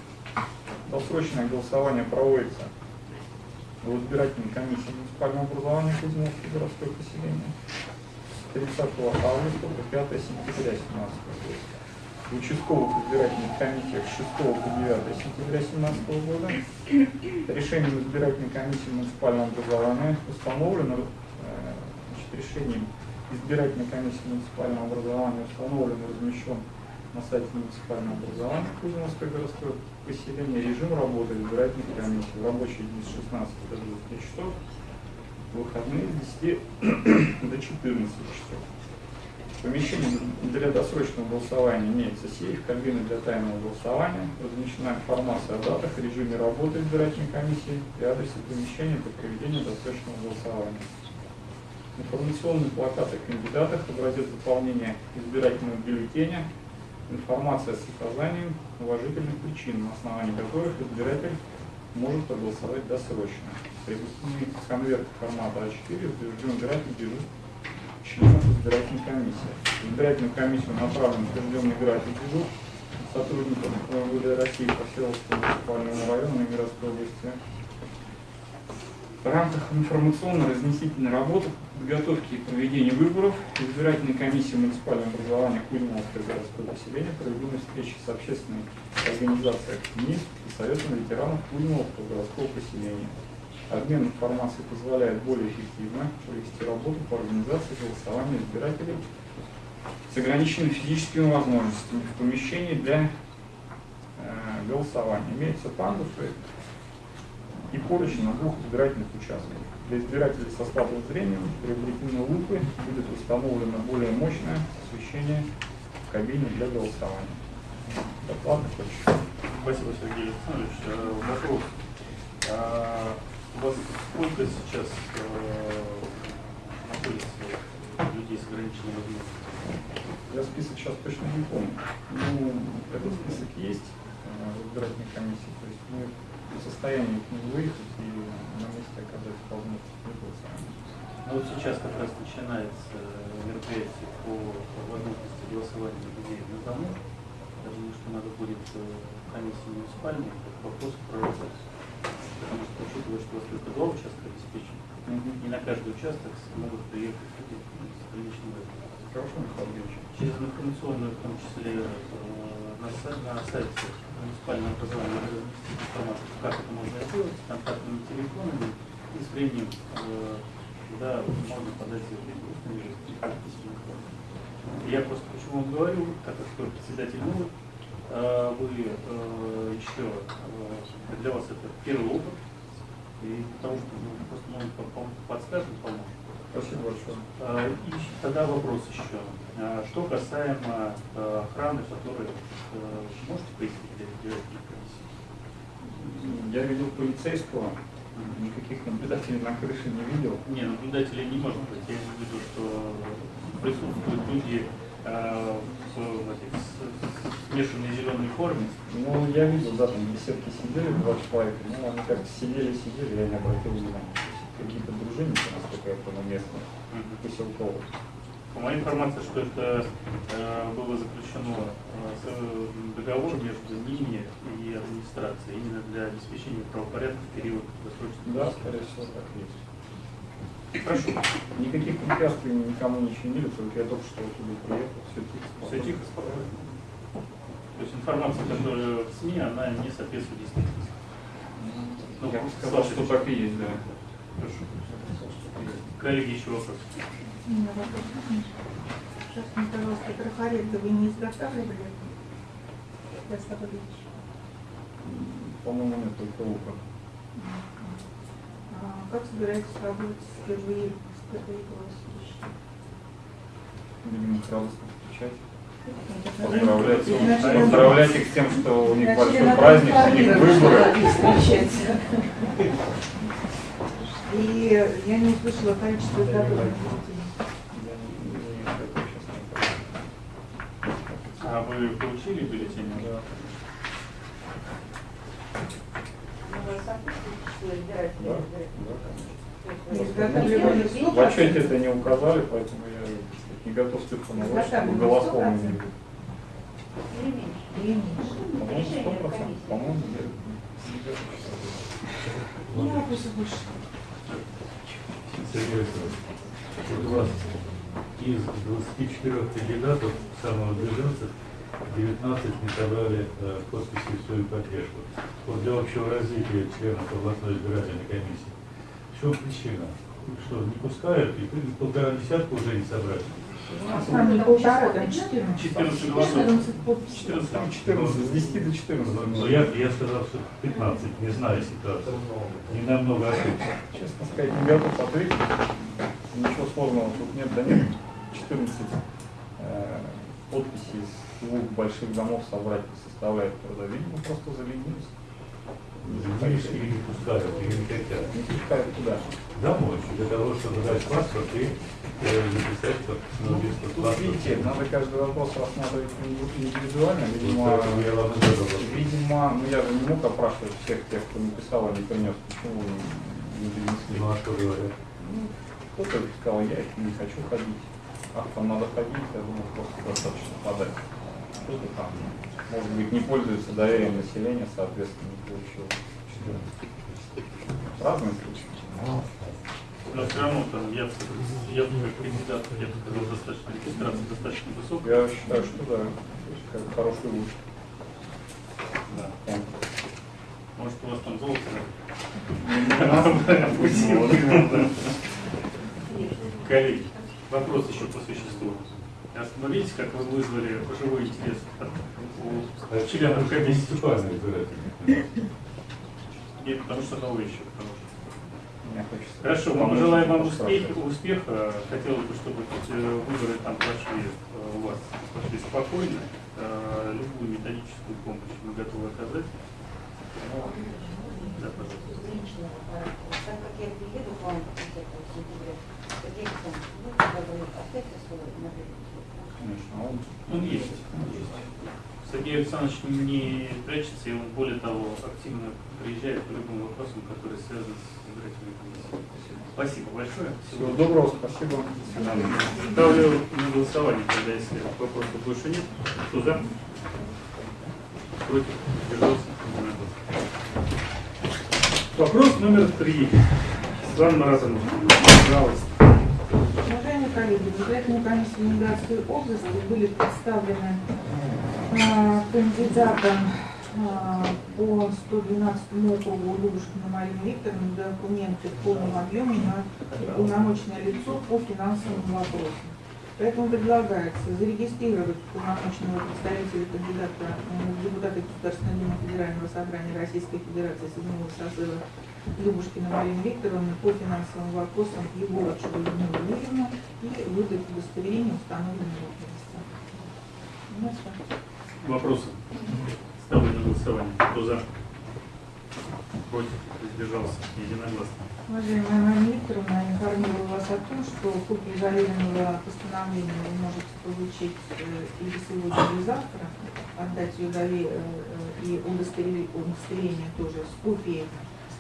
Досрочное голосование проводится в избирательной комиссии муниципального образования Кузьминское городское поселение с 30 августа по 5 сентября 2017 года. В участковых избирательных комиссиях с 6 по 9 сентября 2017 года решением избирательной комиссии муниципального образования установлено э, значит, решением избирательной комиссии муниципального образования установлен и размещен на сайте муниципального образования Кузьминское городское поселение режим работы избирательных комиссий в рабочие дни с 16 до 20 часов, в выходные с 10 до 14 часов. Помещение для досрочного голосования имеется сейф, кабина для тайного голосования, размещена информация о датах, режиме работы избирательной комиссии и адресе помещения для проведения досрочного голосования информационные плакаты о кандидатах, образец заполнения избирательного бюллетеня, информация с указанием уважительных причин, на основании которых избиратель может проголосовать досрочно. Припустимый конверт формата А4 утвержден избиратель дежурств членов избирательной комиссии. В избирательную комиссию направлен утвержденный график дежурств сотрудников МВД России по Северскому муниципальному району и Мирской области в рамках информационно-разнесительной работы подготовки и проведения выборов избирательной комиссии муниципального образования Кузьминского городского населения проведены встречи с общественной организацией «МИС» и Советом ветеранов Кузьминского городского поселения. Обмен информацией позволяет более эффективно провести работу по организации голосования избирателей с ограниченными физическими возможностями в помещении для э, голосования. Имеются пандусы и поручни на двух избирательных участках. Для избирателей со слабым зрением приобретены лупы будет установлено более мощное освещение в кабине для голосования. Доклад хочешь? Спасибо, Сергей Александрович. Э, Вопрос. А, У вас сколько сейчас э, находится людей с ограниченными возможностями? Я список сейчас точно не помню. Ну, этот список есть э, в избирательной комиссии. То есть мы в состоянии к нему выехать и на месте оказать голосования. Ну вот сейчас как раз начинается мероприятие по возможности голосования людей на дому. Я думаю, что надо будет э, комиссии муниципальной этот вопрос проработать. Потому что, учитывая, что у вас только два участка обеспечены, не на каждый участок могут приехать люди с возрастом. Хорошо, Михаил Ильич. Через информационную, в том числе э, на, на сайте надо разместить информацию, как это можно сделать, с контактными телефонами и с временем, э, когда можно подать заявление устной письменной форме. Я просто почему вам говорю, так как вы председатель новый, э, вы э, еще, э, для вас это первый опыт, и потому что ну, просто может подскажет, поможет. Спасибо большое. И тогда вопрос еще. А, Что касаемо э, охраны, которую э, можете пояснить для избирательной комиссии? Я видел полицейского, никаких наблюдателей на крыше не видел. Не, наблюдателей не может быть. Я имею в виду, что присутствуют люди э, в смешанной зеленой форме. Ну, я видел, да, там в беседке сидели два человека, ну, они как-то сидели-сидели, я не обратил внимания. Какие-то дружинники, насколько я понял, местные, поселковые. По моей информации, что это э, было заключено э, с- договор между ними и администрацией именно для обеспечения правопорядка в период досрочного. Да, скорее всего, так и есть. Хорошо. Никаких препятствий никому не чинили, только я только что оттуда приехал, все тихо. Все тихо, спокойно. То есть информация, которая в СМИ, она не соответствует действительности. Ну, Я сказал, что так и есть, да. Хорошо. Коллеги, еще вопрос. Меня вопрос. Сейчас, пожалуйста, трафареты вы не изготавливали? По-моему, нет только лука. А как собираетесь работать с впервые, с впервые голосующими? Будем их радостно встречать. Поздравлять, Изначально- поздравлять их с тем, что у них Вначале большой праздник, у них выборы. И я не услышала количество изготовленных бюллетеней. Я не- не- это сейчас не помню. А вы получили бюллетень? Да. Да, да, Не конечно. В отчете это не указали, поэтому я не готов чтобы голословно сто не. Или меньше? По-моему, сто процентов. По-моему, я не готов. Ну, вопросы больше. Сергей Александрович, из 24 кандидатов самых движенцев 19 не собрали э, подписи в свою поддержку. Вот для общего развития членов областной избирательной комиссии. В чем причина? Что, не пускают? И полтора десятка уже не собрали. Там не полтора, там 14. 14 голосов. 14 подписей. 14. Там 14, с 10 до 14. Но я, я сказал, что 15, не знаю ситуацию. Не намного ошибся. Честно сказать, не готов ответить. Ничего сложного тут нет, да нет. 14 э, подписей из двух больших домов собрать не составляет труда. Видимо, просто заленились. Видишь, или не пускают, или не хотят. Не пускают туда. Домой, для того, чтобы дать паспорт и э, записать как ну, Тут, видите, надо каждый вопрос рассматривать индивидуально. Видимо, задал вопрос. видимо, ну я же не мог опрашивать всех тех, кто написал, не принес. Почему не принесли? Ну а что говорят? Ну, кто-то сказал, я не хочу ходить. А там надо ходить, я думаю, просто достаточно подать. Кто-то там, может быть, не пользуется доверием населения, соответственно, не получил 14. Разные случаи. Но все равно там я, я как кандидат, я бы сказал, достаточно регистрация достаточно высокая. Я считаю, что да, как хороший луч. Да. Может, у вас там золото? Коллеги, вопрос еще по существу. Смотрите, как вы вызвали живой интерес у членов комиссии. Нет, потому что новый еще. потому что-. Хорошо, мы желаем вам успеха, успеха. Хотелось бы, чтобы э, выборы там прошли э, у вас прошли спокойно. Э, Любую методическую помощь мы готовы оказать. Да, пожалуйста. Так как я приеду к вам в конце ну, когда. Конечно, а он Он есть. он есть. Сергей Александрович не прячется, и он, более того, активно приезжает по любым вопросам, которые связаны с избирательной комиссией. Спасибо большое. Всего доброго, спасибо. До свидания. Ставлю на голосование, тогда если вопросов больше нет. Кто за? Против? Держался? Вопрос номер три. Светлана Маратовна, пожалуйста. Коллеги, в избирательной комиссии Ленинградской области были представлены а, кандидатам а, по 112 округу Любушкина Марина Викторовна документы в полном объеме на уполномоченное лицо по финансовым вопросам. Поэтому предлагается зарегистрировать полномоченного представителя кандидата э, в депутаты Государственной Думы Федерального собрания Российской Федерации седьмого созыва Любушкина Марина Викторовна по финансовым вопросам Егорычу Людмилу Юрьевну и выдать удостоверение установленного возраста. Вопросы? Ставлю на голосование. Кто за? Против? Воздержался? Единогласно. Уважаемая Викторовна, я информирую вас о том, что копию заверенного постановления вы можете получить э, или сегодня, или завтра, отдать ее э, э, и удостоверение, удостоверение тоже с копией,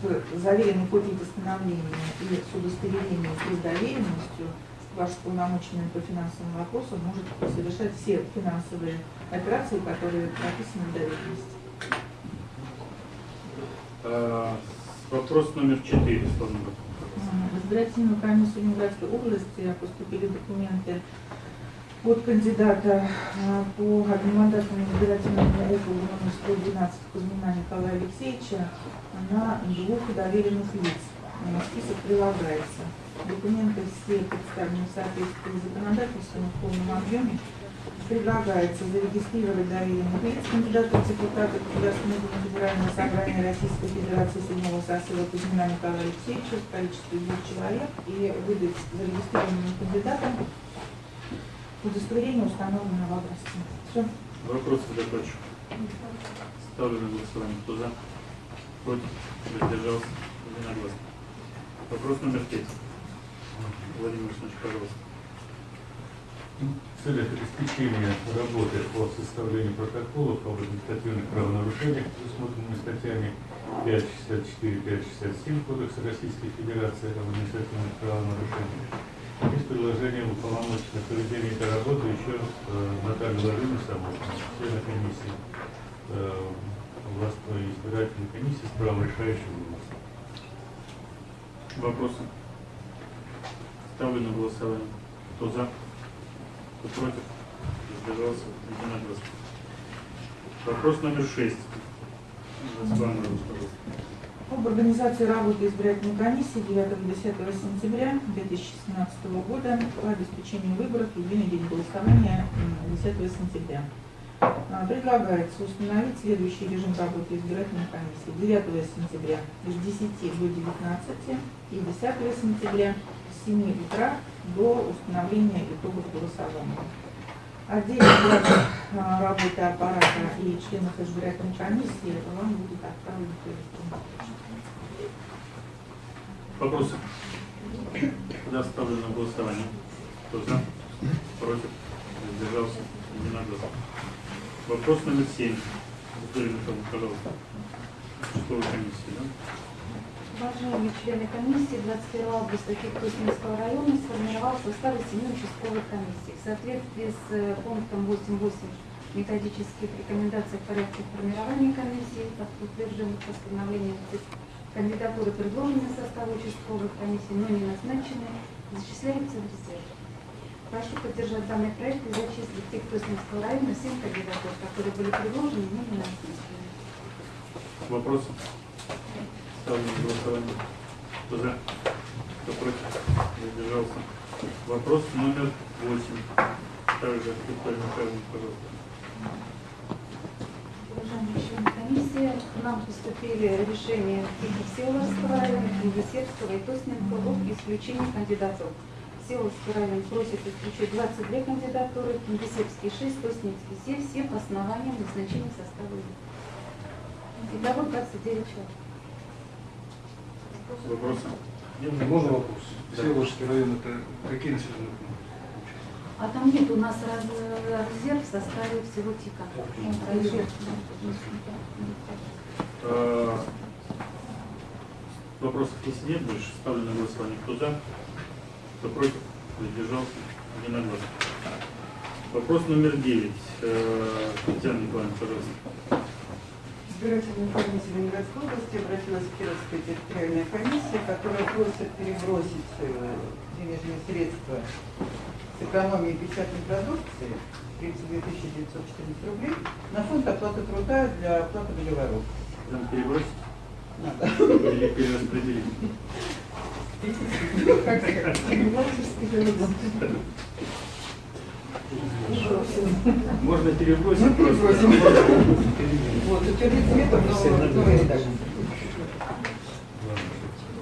с заверенной копией постановления и с удостоверением и с доверенностью ваш полномоченный по финансовым вопросам может совершать все финансовые операции, которые прописаны в доверенности. А, Вопрос номер четыре, Светлана Маратовна. В избирательную комиссию Ленинградской области поступили документы от кандидата а, по одномандатному избирательному округу номер 112 Кузьмина Николая Алексеевича на двух доверенных лиц. Список прилагается. Документы все представлены в соответствии с законодательством в полном объеме. Предлагается зарегистрировать доверенных лиц кандидата в депутаты Государственной Думы Федерального собрания Российской Федерации седьмого сосуда Кузьмина Николая Алексеевича в количестве двух человек и выдать зарегистрированным кандидатам удостоверение установленного образца. Все. Вопросы закончу. Ставлю на голосование. Кто за? Против? Воздержался? Единогласно. Вопрос номер пять. Владимир Александрович, пожалуйста. В целях обеспечения работы по составлению протоколов об административных правонарушениях, предусмотренными статьями 564 567 Кодекса Российской Федерации об административных правонарушениях, есть предложение уполномоченных проведения этой работы еще э, Натальи Владимировны Самохина, члена комиссии э, областной избирательной комиссии с правом решающего голоса. Вопросы? Ставлю на голосование. Кто за? Кто против? Воздержался? Единогласно. Вопрос номер шесть. Об организации работы избирательной комиссии 9-10 сентября 2017 года по обеспечению выборов в единый день голосования м, 10 сентября. Предлагается установить следующий режим работы избирательной комиссии 9 сентября с 10 до 19 и 10 сентября с 7 утра до установления итогов голосования. Отдельно график а, работы аппарата и членов избирательной комиссии вам будет отправлен. Вопросы? Тогда ставлю на голосование. Кто за? Против? Воздержался? Единогласно. Вопрос номер семь. Виктория Михайловна, пожалуйста. Участковой комиссии, да? Уважаемые члены комиссии, 21 августа Киркуснинского района сформировал состав семи участковых комиссий. В соответствии с э, пунктом 8.8 методических рекомендаций в порядке формирования комиссии, как утвержденных постановлением кандидатуры, предложенные в состав участковых комиссий, но не назначенные, зачисляются в резерв. Прошу поддержать данный проект и зачислить в Киркуснинского района 7 кандидатур, которые были предложены, но не назначены. Вопросы? Ставлю на голосование. Кто за? Кто против? Задержался. Вопрос номер восемь. Также Виктория Михайловна, пожалуйста. Уважаемые члены комиссии, нам поступили решения Всеволожского района, Киевсерского и Тосненского об исключении кандидатур. Всеволожский район просит исключить 22 кандидатуры, Кингисеппский 6, Тосненский 7, все по основаниям назначения состава. Итого 29 человек. Вопросы? Можно вопрос? Да. Всеволожский район это какие населенные пункты? А там нет у нас раз- резерв в составе всего ТИКа. Э, Вопросов если нет больше, ставлю на голосование. Кто за? Кто против? Задержался? Единогласно. Вопрос номер девять. Э, Татьяна Николаевна, пожалуйста. Избирательная комиссия Ленинградской области обратилась Кировская территориальная комиссия, которая просит перебросить э, денежные средства с экономии печатной продукции 32 914 рублей на фонд оплаты труда для оплаты договоров. Прям перебросить Надо. или перераспределить? Как сказать? Можно перебросить Мы просто. перебросим. Вот, утвердить смету, но редакция.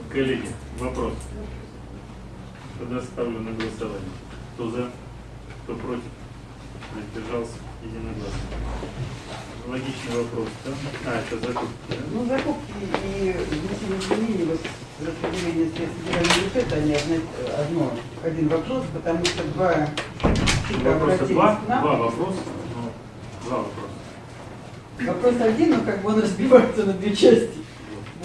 Коллеги, вопрос. Тогда ставлю на голосование. Кто за? Кто против? Задержался? Единогласно. Логичный вопрос, да? А, это закупки, да? Ну, закупки и внесение изменений вот распределение средств федерального бюджета, они одно, один вопрос, потому что два Вопроса два? Два вопроса? Ну, Два вопроса. Вопрос один, но как бы он разбивается на две части.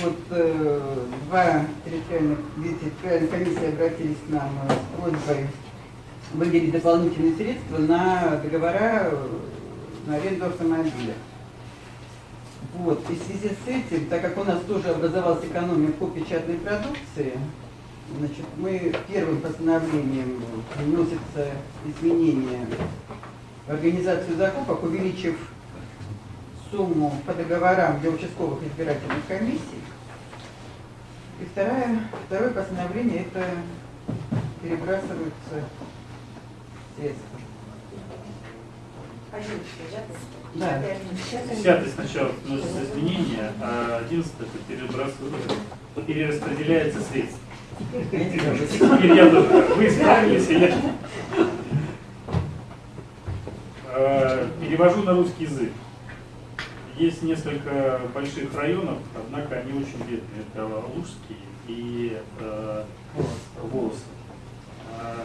Вот э, два территориальных, две территориальные комиссии обратились к нам э, с просьбой выделить дополнительные средства на договора э, на аренду автомобиля. Вот, и в связи с этим, так как у нас тоже образовалась экономия по печатной продукции, значит, мы первым постановлением вносится изменение в организацию закупок, увеличив сумму по договорам для участковых избирательных комиссий. И второе, второе постановление это перебрасываются средства. Да. Десятый сначала вносится изменения, а одиннадцатый это перебрасывается, перераспределяется средства. Теперь я тоже. Вы исправились, я. Э, Перевожу на русский язык. Есть несколько больших районов, однако они очень бедные. Это Лужский и э, Волосы. А,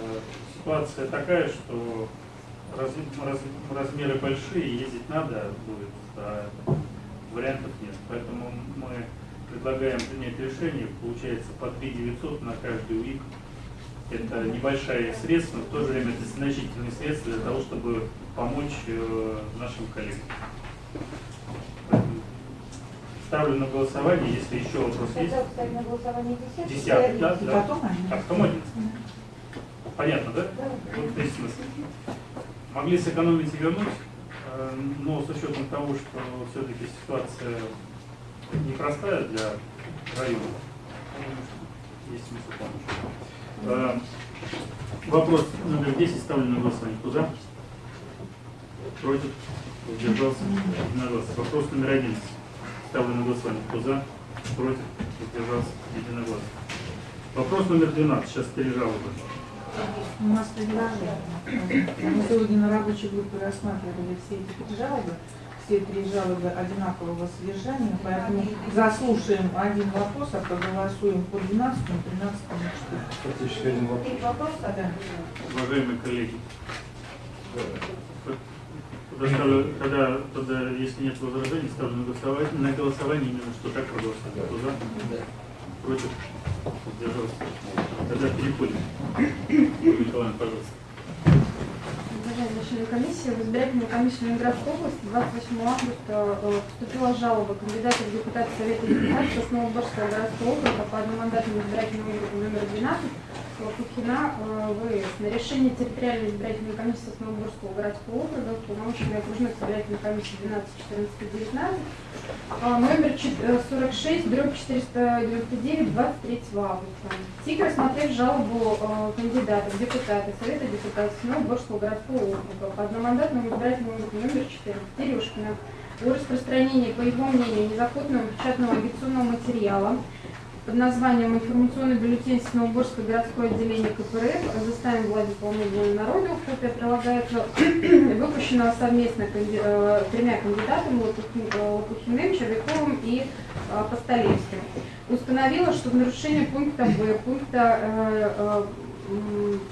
Ситуация такая, что раз- раз- размеры большие, ездить надо будет, а вариантов нет. Поэтому мы предлагаем принять решение, получается по 3 900 на каждый УИК. Это небольшие средства, но в то же время это значительные средства для того, чтобы помочь э, нашим коллегам. Ставлю на голосование, если еще вопрос есть. На голосование десятый. Десятый, да? И да. потом. А потом одиннадцатый. Понятно, да? Вот есть смысл. Могли сэкономить и вернуть, э, но с учетом того, что все-таки ситуация непростая для района, есть смысл помочь. Э, Вопрос номер 10 ставлю на голосование. Кто за? Против? Удержался? Единогласно. Вопрос номер 11 ставлю на голосование. Кто за? Против? Удержался? Единогласно. Вопрос номер 12. Сейчас три жалобы. У нас предложение. Мы сегодня на рабочей группе рассматривали все эти жалобы. Все три жалобы одинакового содержания, поэтому заслушаем один вопрос, а проголосуем по 12, 13 и Фактически один вопрос. Три вопроса, да? Уважаемые коллеги, тогда, ставлю- тогда, тогда, если нет возражений, ставлю на голосование, на голосование именно, что так проголосовать. Кто за? Против? Удержался? Тогда переходим. Юлия Николаевна, пожалуйста. Уважаемые члены комиссии, в избирательную комиссию Ленинградской области 28 августа э, поступила жалоба кандидата в депутаты Совета депутатов Краснодарского городского округа по одномандатному избирательному округу номер 12 Лопухина, э, ВС. На решение территориальной избирательной комиссии Основоборского городского округа, полномочиями окружной избирательной комиссии 12, 14 и 19, а, номер чет- э, 46, дробь 499, 23 августа. ТИК, рассмотрев жалобу э, кандидата в депутаты Совета депутатов Новоборского городского округа. По одномандатному избирательному округу номер 14 Терешкина о распространении, по его мнению, незаконного печатного агитационного материала под названием «Информационный бюллетень Новоборское городское отделение КПРФ. Заставим власть исполнительного народу». Копия прилагается выпущенного совместно канди- э, тремя кандидатами э, Лопухиным, Червяковым и э, Постолевским. Установила, что в нарушение пункта Б, пункта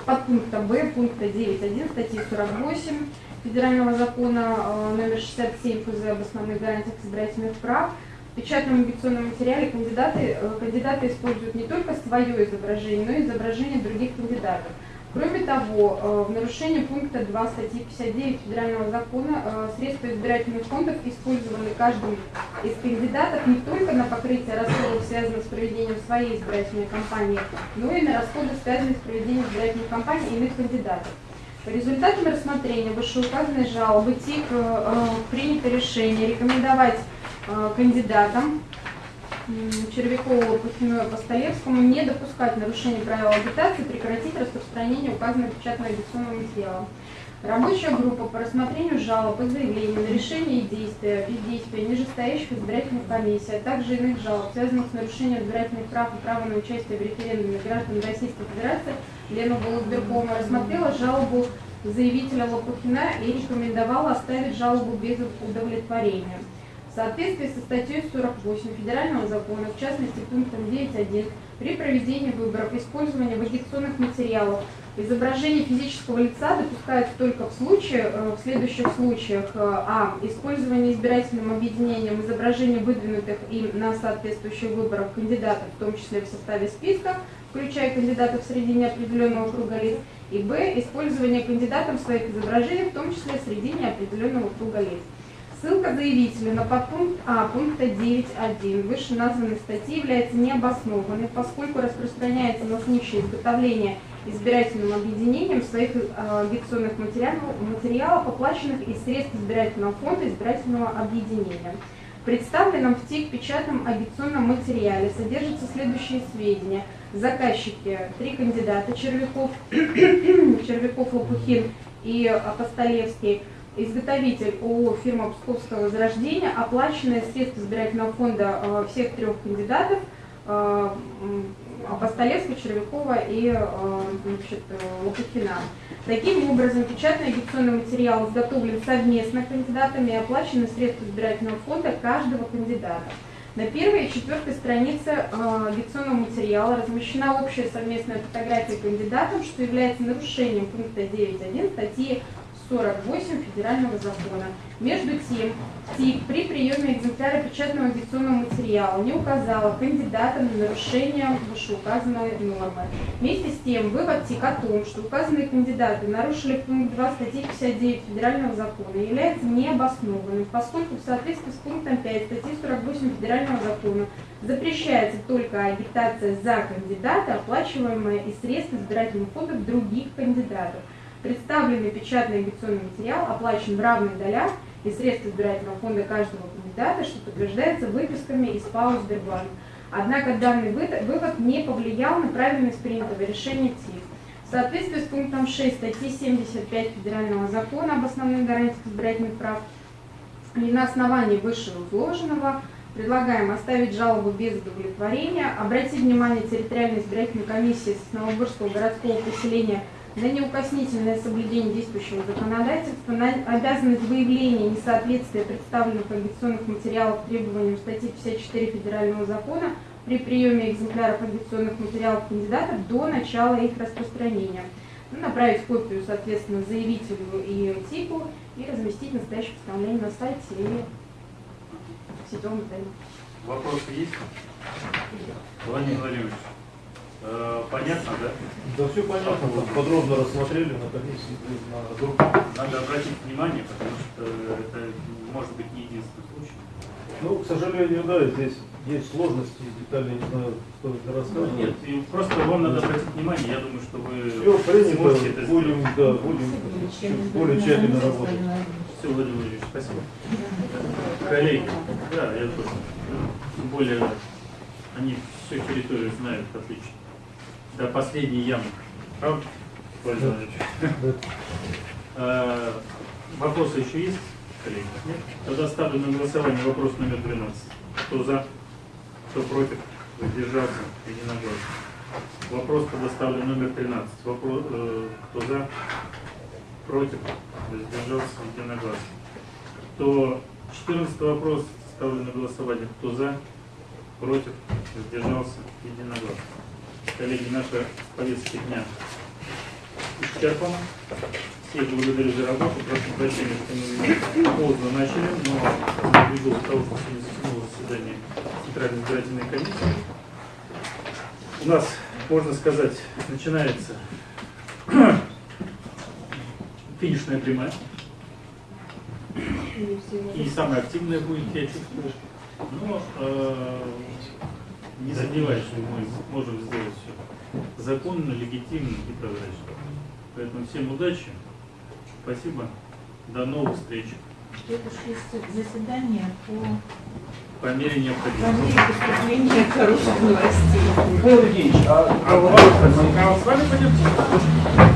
подпункта Б, пункта 9.1 статьи 48 Федерального закона номер 67 ФЗ об основных гарантиях избирательных прав в печатном агитационном материале кандидаты, э, кандидаты используют не только свое изображение, но и изображение других кандидатов. Кроме того, э, в нарушении пункта 2 статьи 59 Федерального закона э, средства избирательных фондов использованы каждым из кандидатов не только на покрытие расходов, связанных с проведением своей избирательной кампании, но и на расходы, связанные с проведением избирательных кампаний иных кандидатов. По результатам рассмотрения вышеуказанной жалобы ТИК принято решение рекомендовать кандидатам м, Червякову, и Постолевскому не допускать нарушений правил агитации, прекратить распространение указанного печатного агитационного материала. Рабочая группа по рассмотрению жалоб и заявлений на решение и действия, бездействия нижестоящих избирательных комиссий, а также иных жалоб, связанных с нарушением избирательных прав и права на участие в референдуме граждан Российской Федерации, Лена Голуберкова рассмотрела жалобу заявителя Лопухина и рекомендовала оставить жалобу без удовлетворения. В соответствии со статьей 48 Федерального закона, в частности пунктом 9.1, при проведении выборов использование в агитационных материалов изображение физического лица допускается только в случае, э, в следующих случаях. э, А. Использование избирательным объединением изображений выдвинутых им на соответствующих выборах кандидатов, в том числе в составе списка, включая кандидатов среди неопределенного круга лиц. И Б. Использование кандидатом своих изображений, в том числе среди неопределенного круга лиц. Ссылка заявителя на подпункт А пункта 9.1 вышеназванной статьи является необоснованной, поскольку распространяется на случай изготовления избирательным объединением своих э, агитационных материалов, материалов, оплаченных из средств избирательного фонда избирательного объединения. В представленном в ТИК печатном агитационном материале содержатся следующие сведения. Заказчики, три кандидата, Червяков, Червяков Лопухин и Апостолевский, изготовитель ООО фирма Псковского возрождения, оплаченные средства избирательного фонда э, всех трех кандидатов, э, Апостолевского, Червякова и э, значит, Лопухина. Таким образом, печатный агитационный материал изготовлен совместно кандидатами и оплачены средства избирательного фонда каждого кандидата. На первой и четвертой странице агитационного материала размещена общая совместная фотография кандидатов, что является нарушением пункта 9.1 статьи 48 Федерального закона. Между тем, ТИК при приеме экземпляра печатного агитационного материала не указала кандидатам на нарушение вышеуказанной нормы. Вместе с тем, вывод ТИК о том, что указанные кандидаты нарушили пункт 2 статьи 59 Федерального закона, является необоснованным, поскольку в соответствии с пунктом 5 статьи 48 Федерального закона запрещается только агитация за кандидата, оплачиваемая из средств избирательных фондов других кандидатов. Представленный печатный агитационный материал оплачен в равных долях из средств избирательного фонда каждого кандидата, что подтверждается выписками из ПАО «Сбербанк». Однако данный вывод не повлиял на правильность принятого решения ТИК. В соответствии с пунктом 6 статьи 75 Федерального закона об основных гарантиях избирательных прав и на основании вышеизложенного предлагаем оставить жалобу без удовлетворения, обратить внимание территориальной избирательной комиссии Сосновоборского городского поселения на неукоснительное соблюдение действующего законодательства, на обязанность выявления несоответствия представленных агитационных материалов требованиям статьи 54 Федерального закона при приеме экземпляров агитационных материалов кандидатов до начала их распространения. Ну, направить копию, соответственно, заявителю и ТИКу и разместить настоящее постановление на сайте или в сетевом издании. Вопросы есть? Владимир Владимирович, Понятно, да? Да все понятно, вот подробно рассмотрели на комиссии, на. Надо обратить внимание, потому что это может быть не единственный случай. Ну, к сожалению, да, здесь есть сложности, детали не знаю, ли Ну, рассказывать. Нет, и просто вам надо обратить внимание, я думаю, что вы Все принято, сможете это будем, сделать. да, будем чуть более тщательно работать. Все, Владимир Владимирович, спасибо. Коллеги, да, я тоже. Тем более, они всю территорию знают отлично. До последней ямы. Правда, Владимирович? А, Вопросы еще есть, коллеги? Нет? Тогда ставлю на голосование вопрос номер 12. Кто за? Кто против? Воздержался? Единогласно. Вопрос тогда ставлю номер 13. Вопрос, э, кто за? Против? Воздержался? Единогласно. Кто 14 вопрос ставлю на голосование. Кто за? Против? Воздержался? Единогласно. Коллеги, наша повестка дня исчерпана. Всех благодарю за работу. Прошу прощения, что мы поздно начали, но ввиду того, что сегодня затянуло заседание Центральной избирательной комиссии, у нас, можно сказать, начинается финишная прямая. И самая активная будет, я чувствую. Но э, не что мы можем сделать все законно, легитимно и прозрачно. Поэтому всем удачи. Спасибо. До новых встреч. Следующее заседание по По мере по необходимости. мере поступления хороших новостей. Михаил Евгеньевич, а, А, у вас- а с вами пойдем?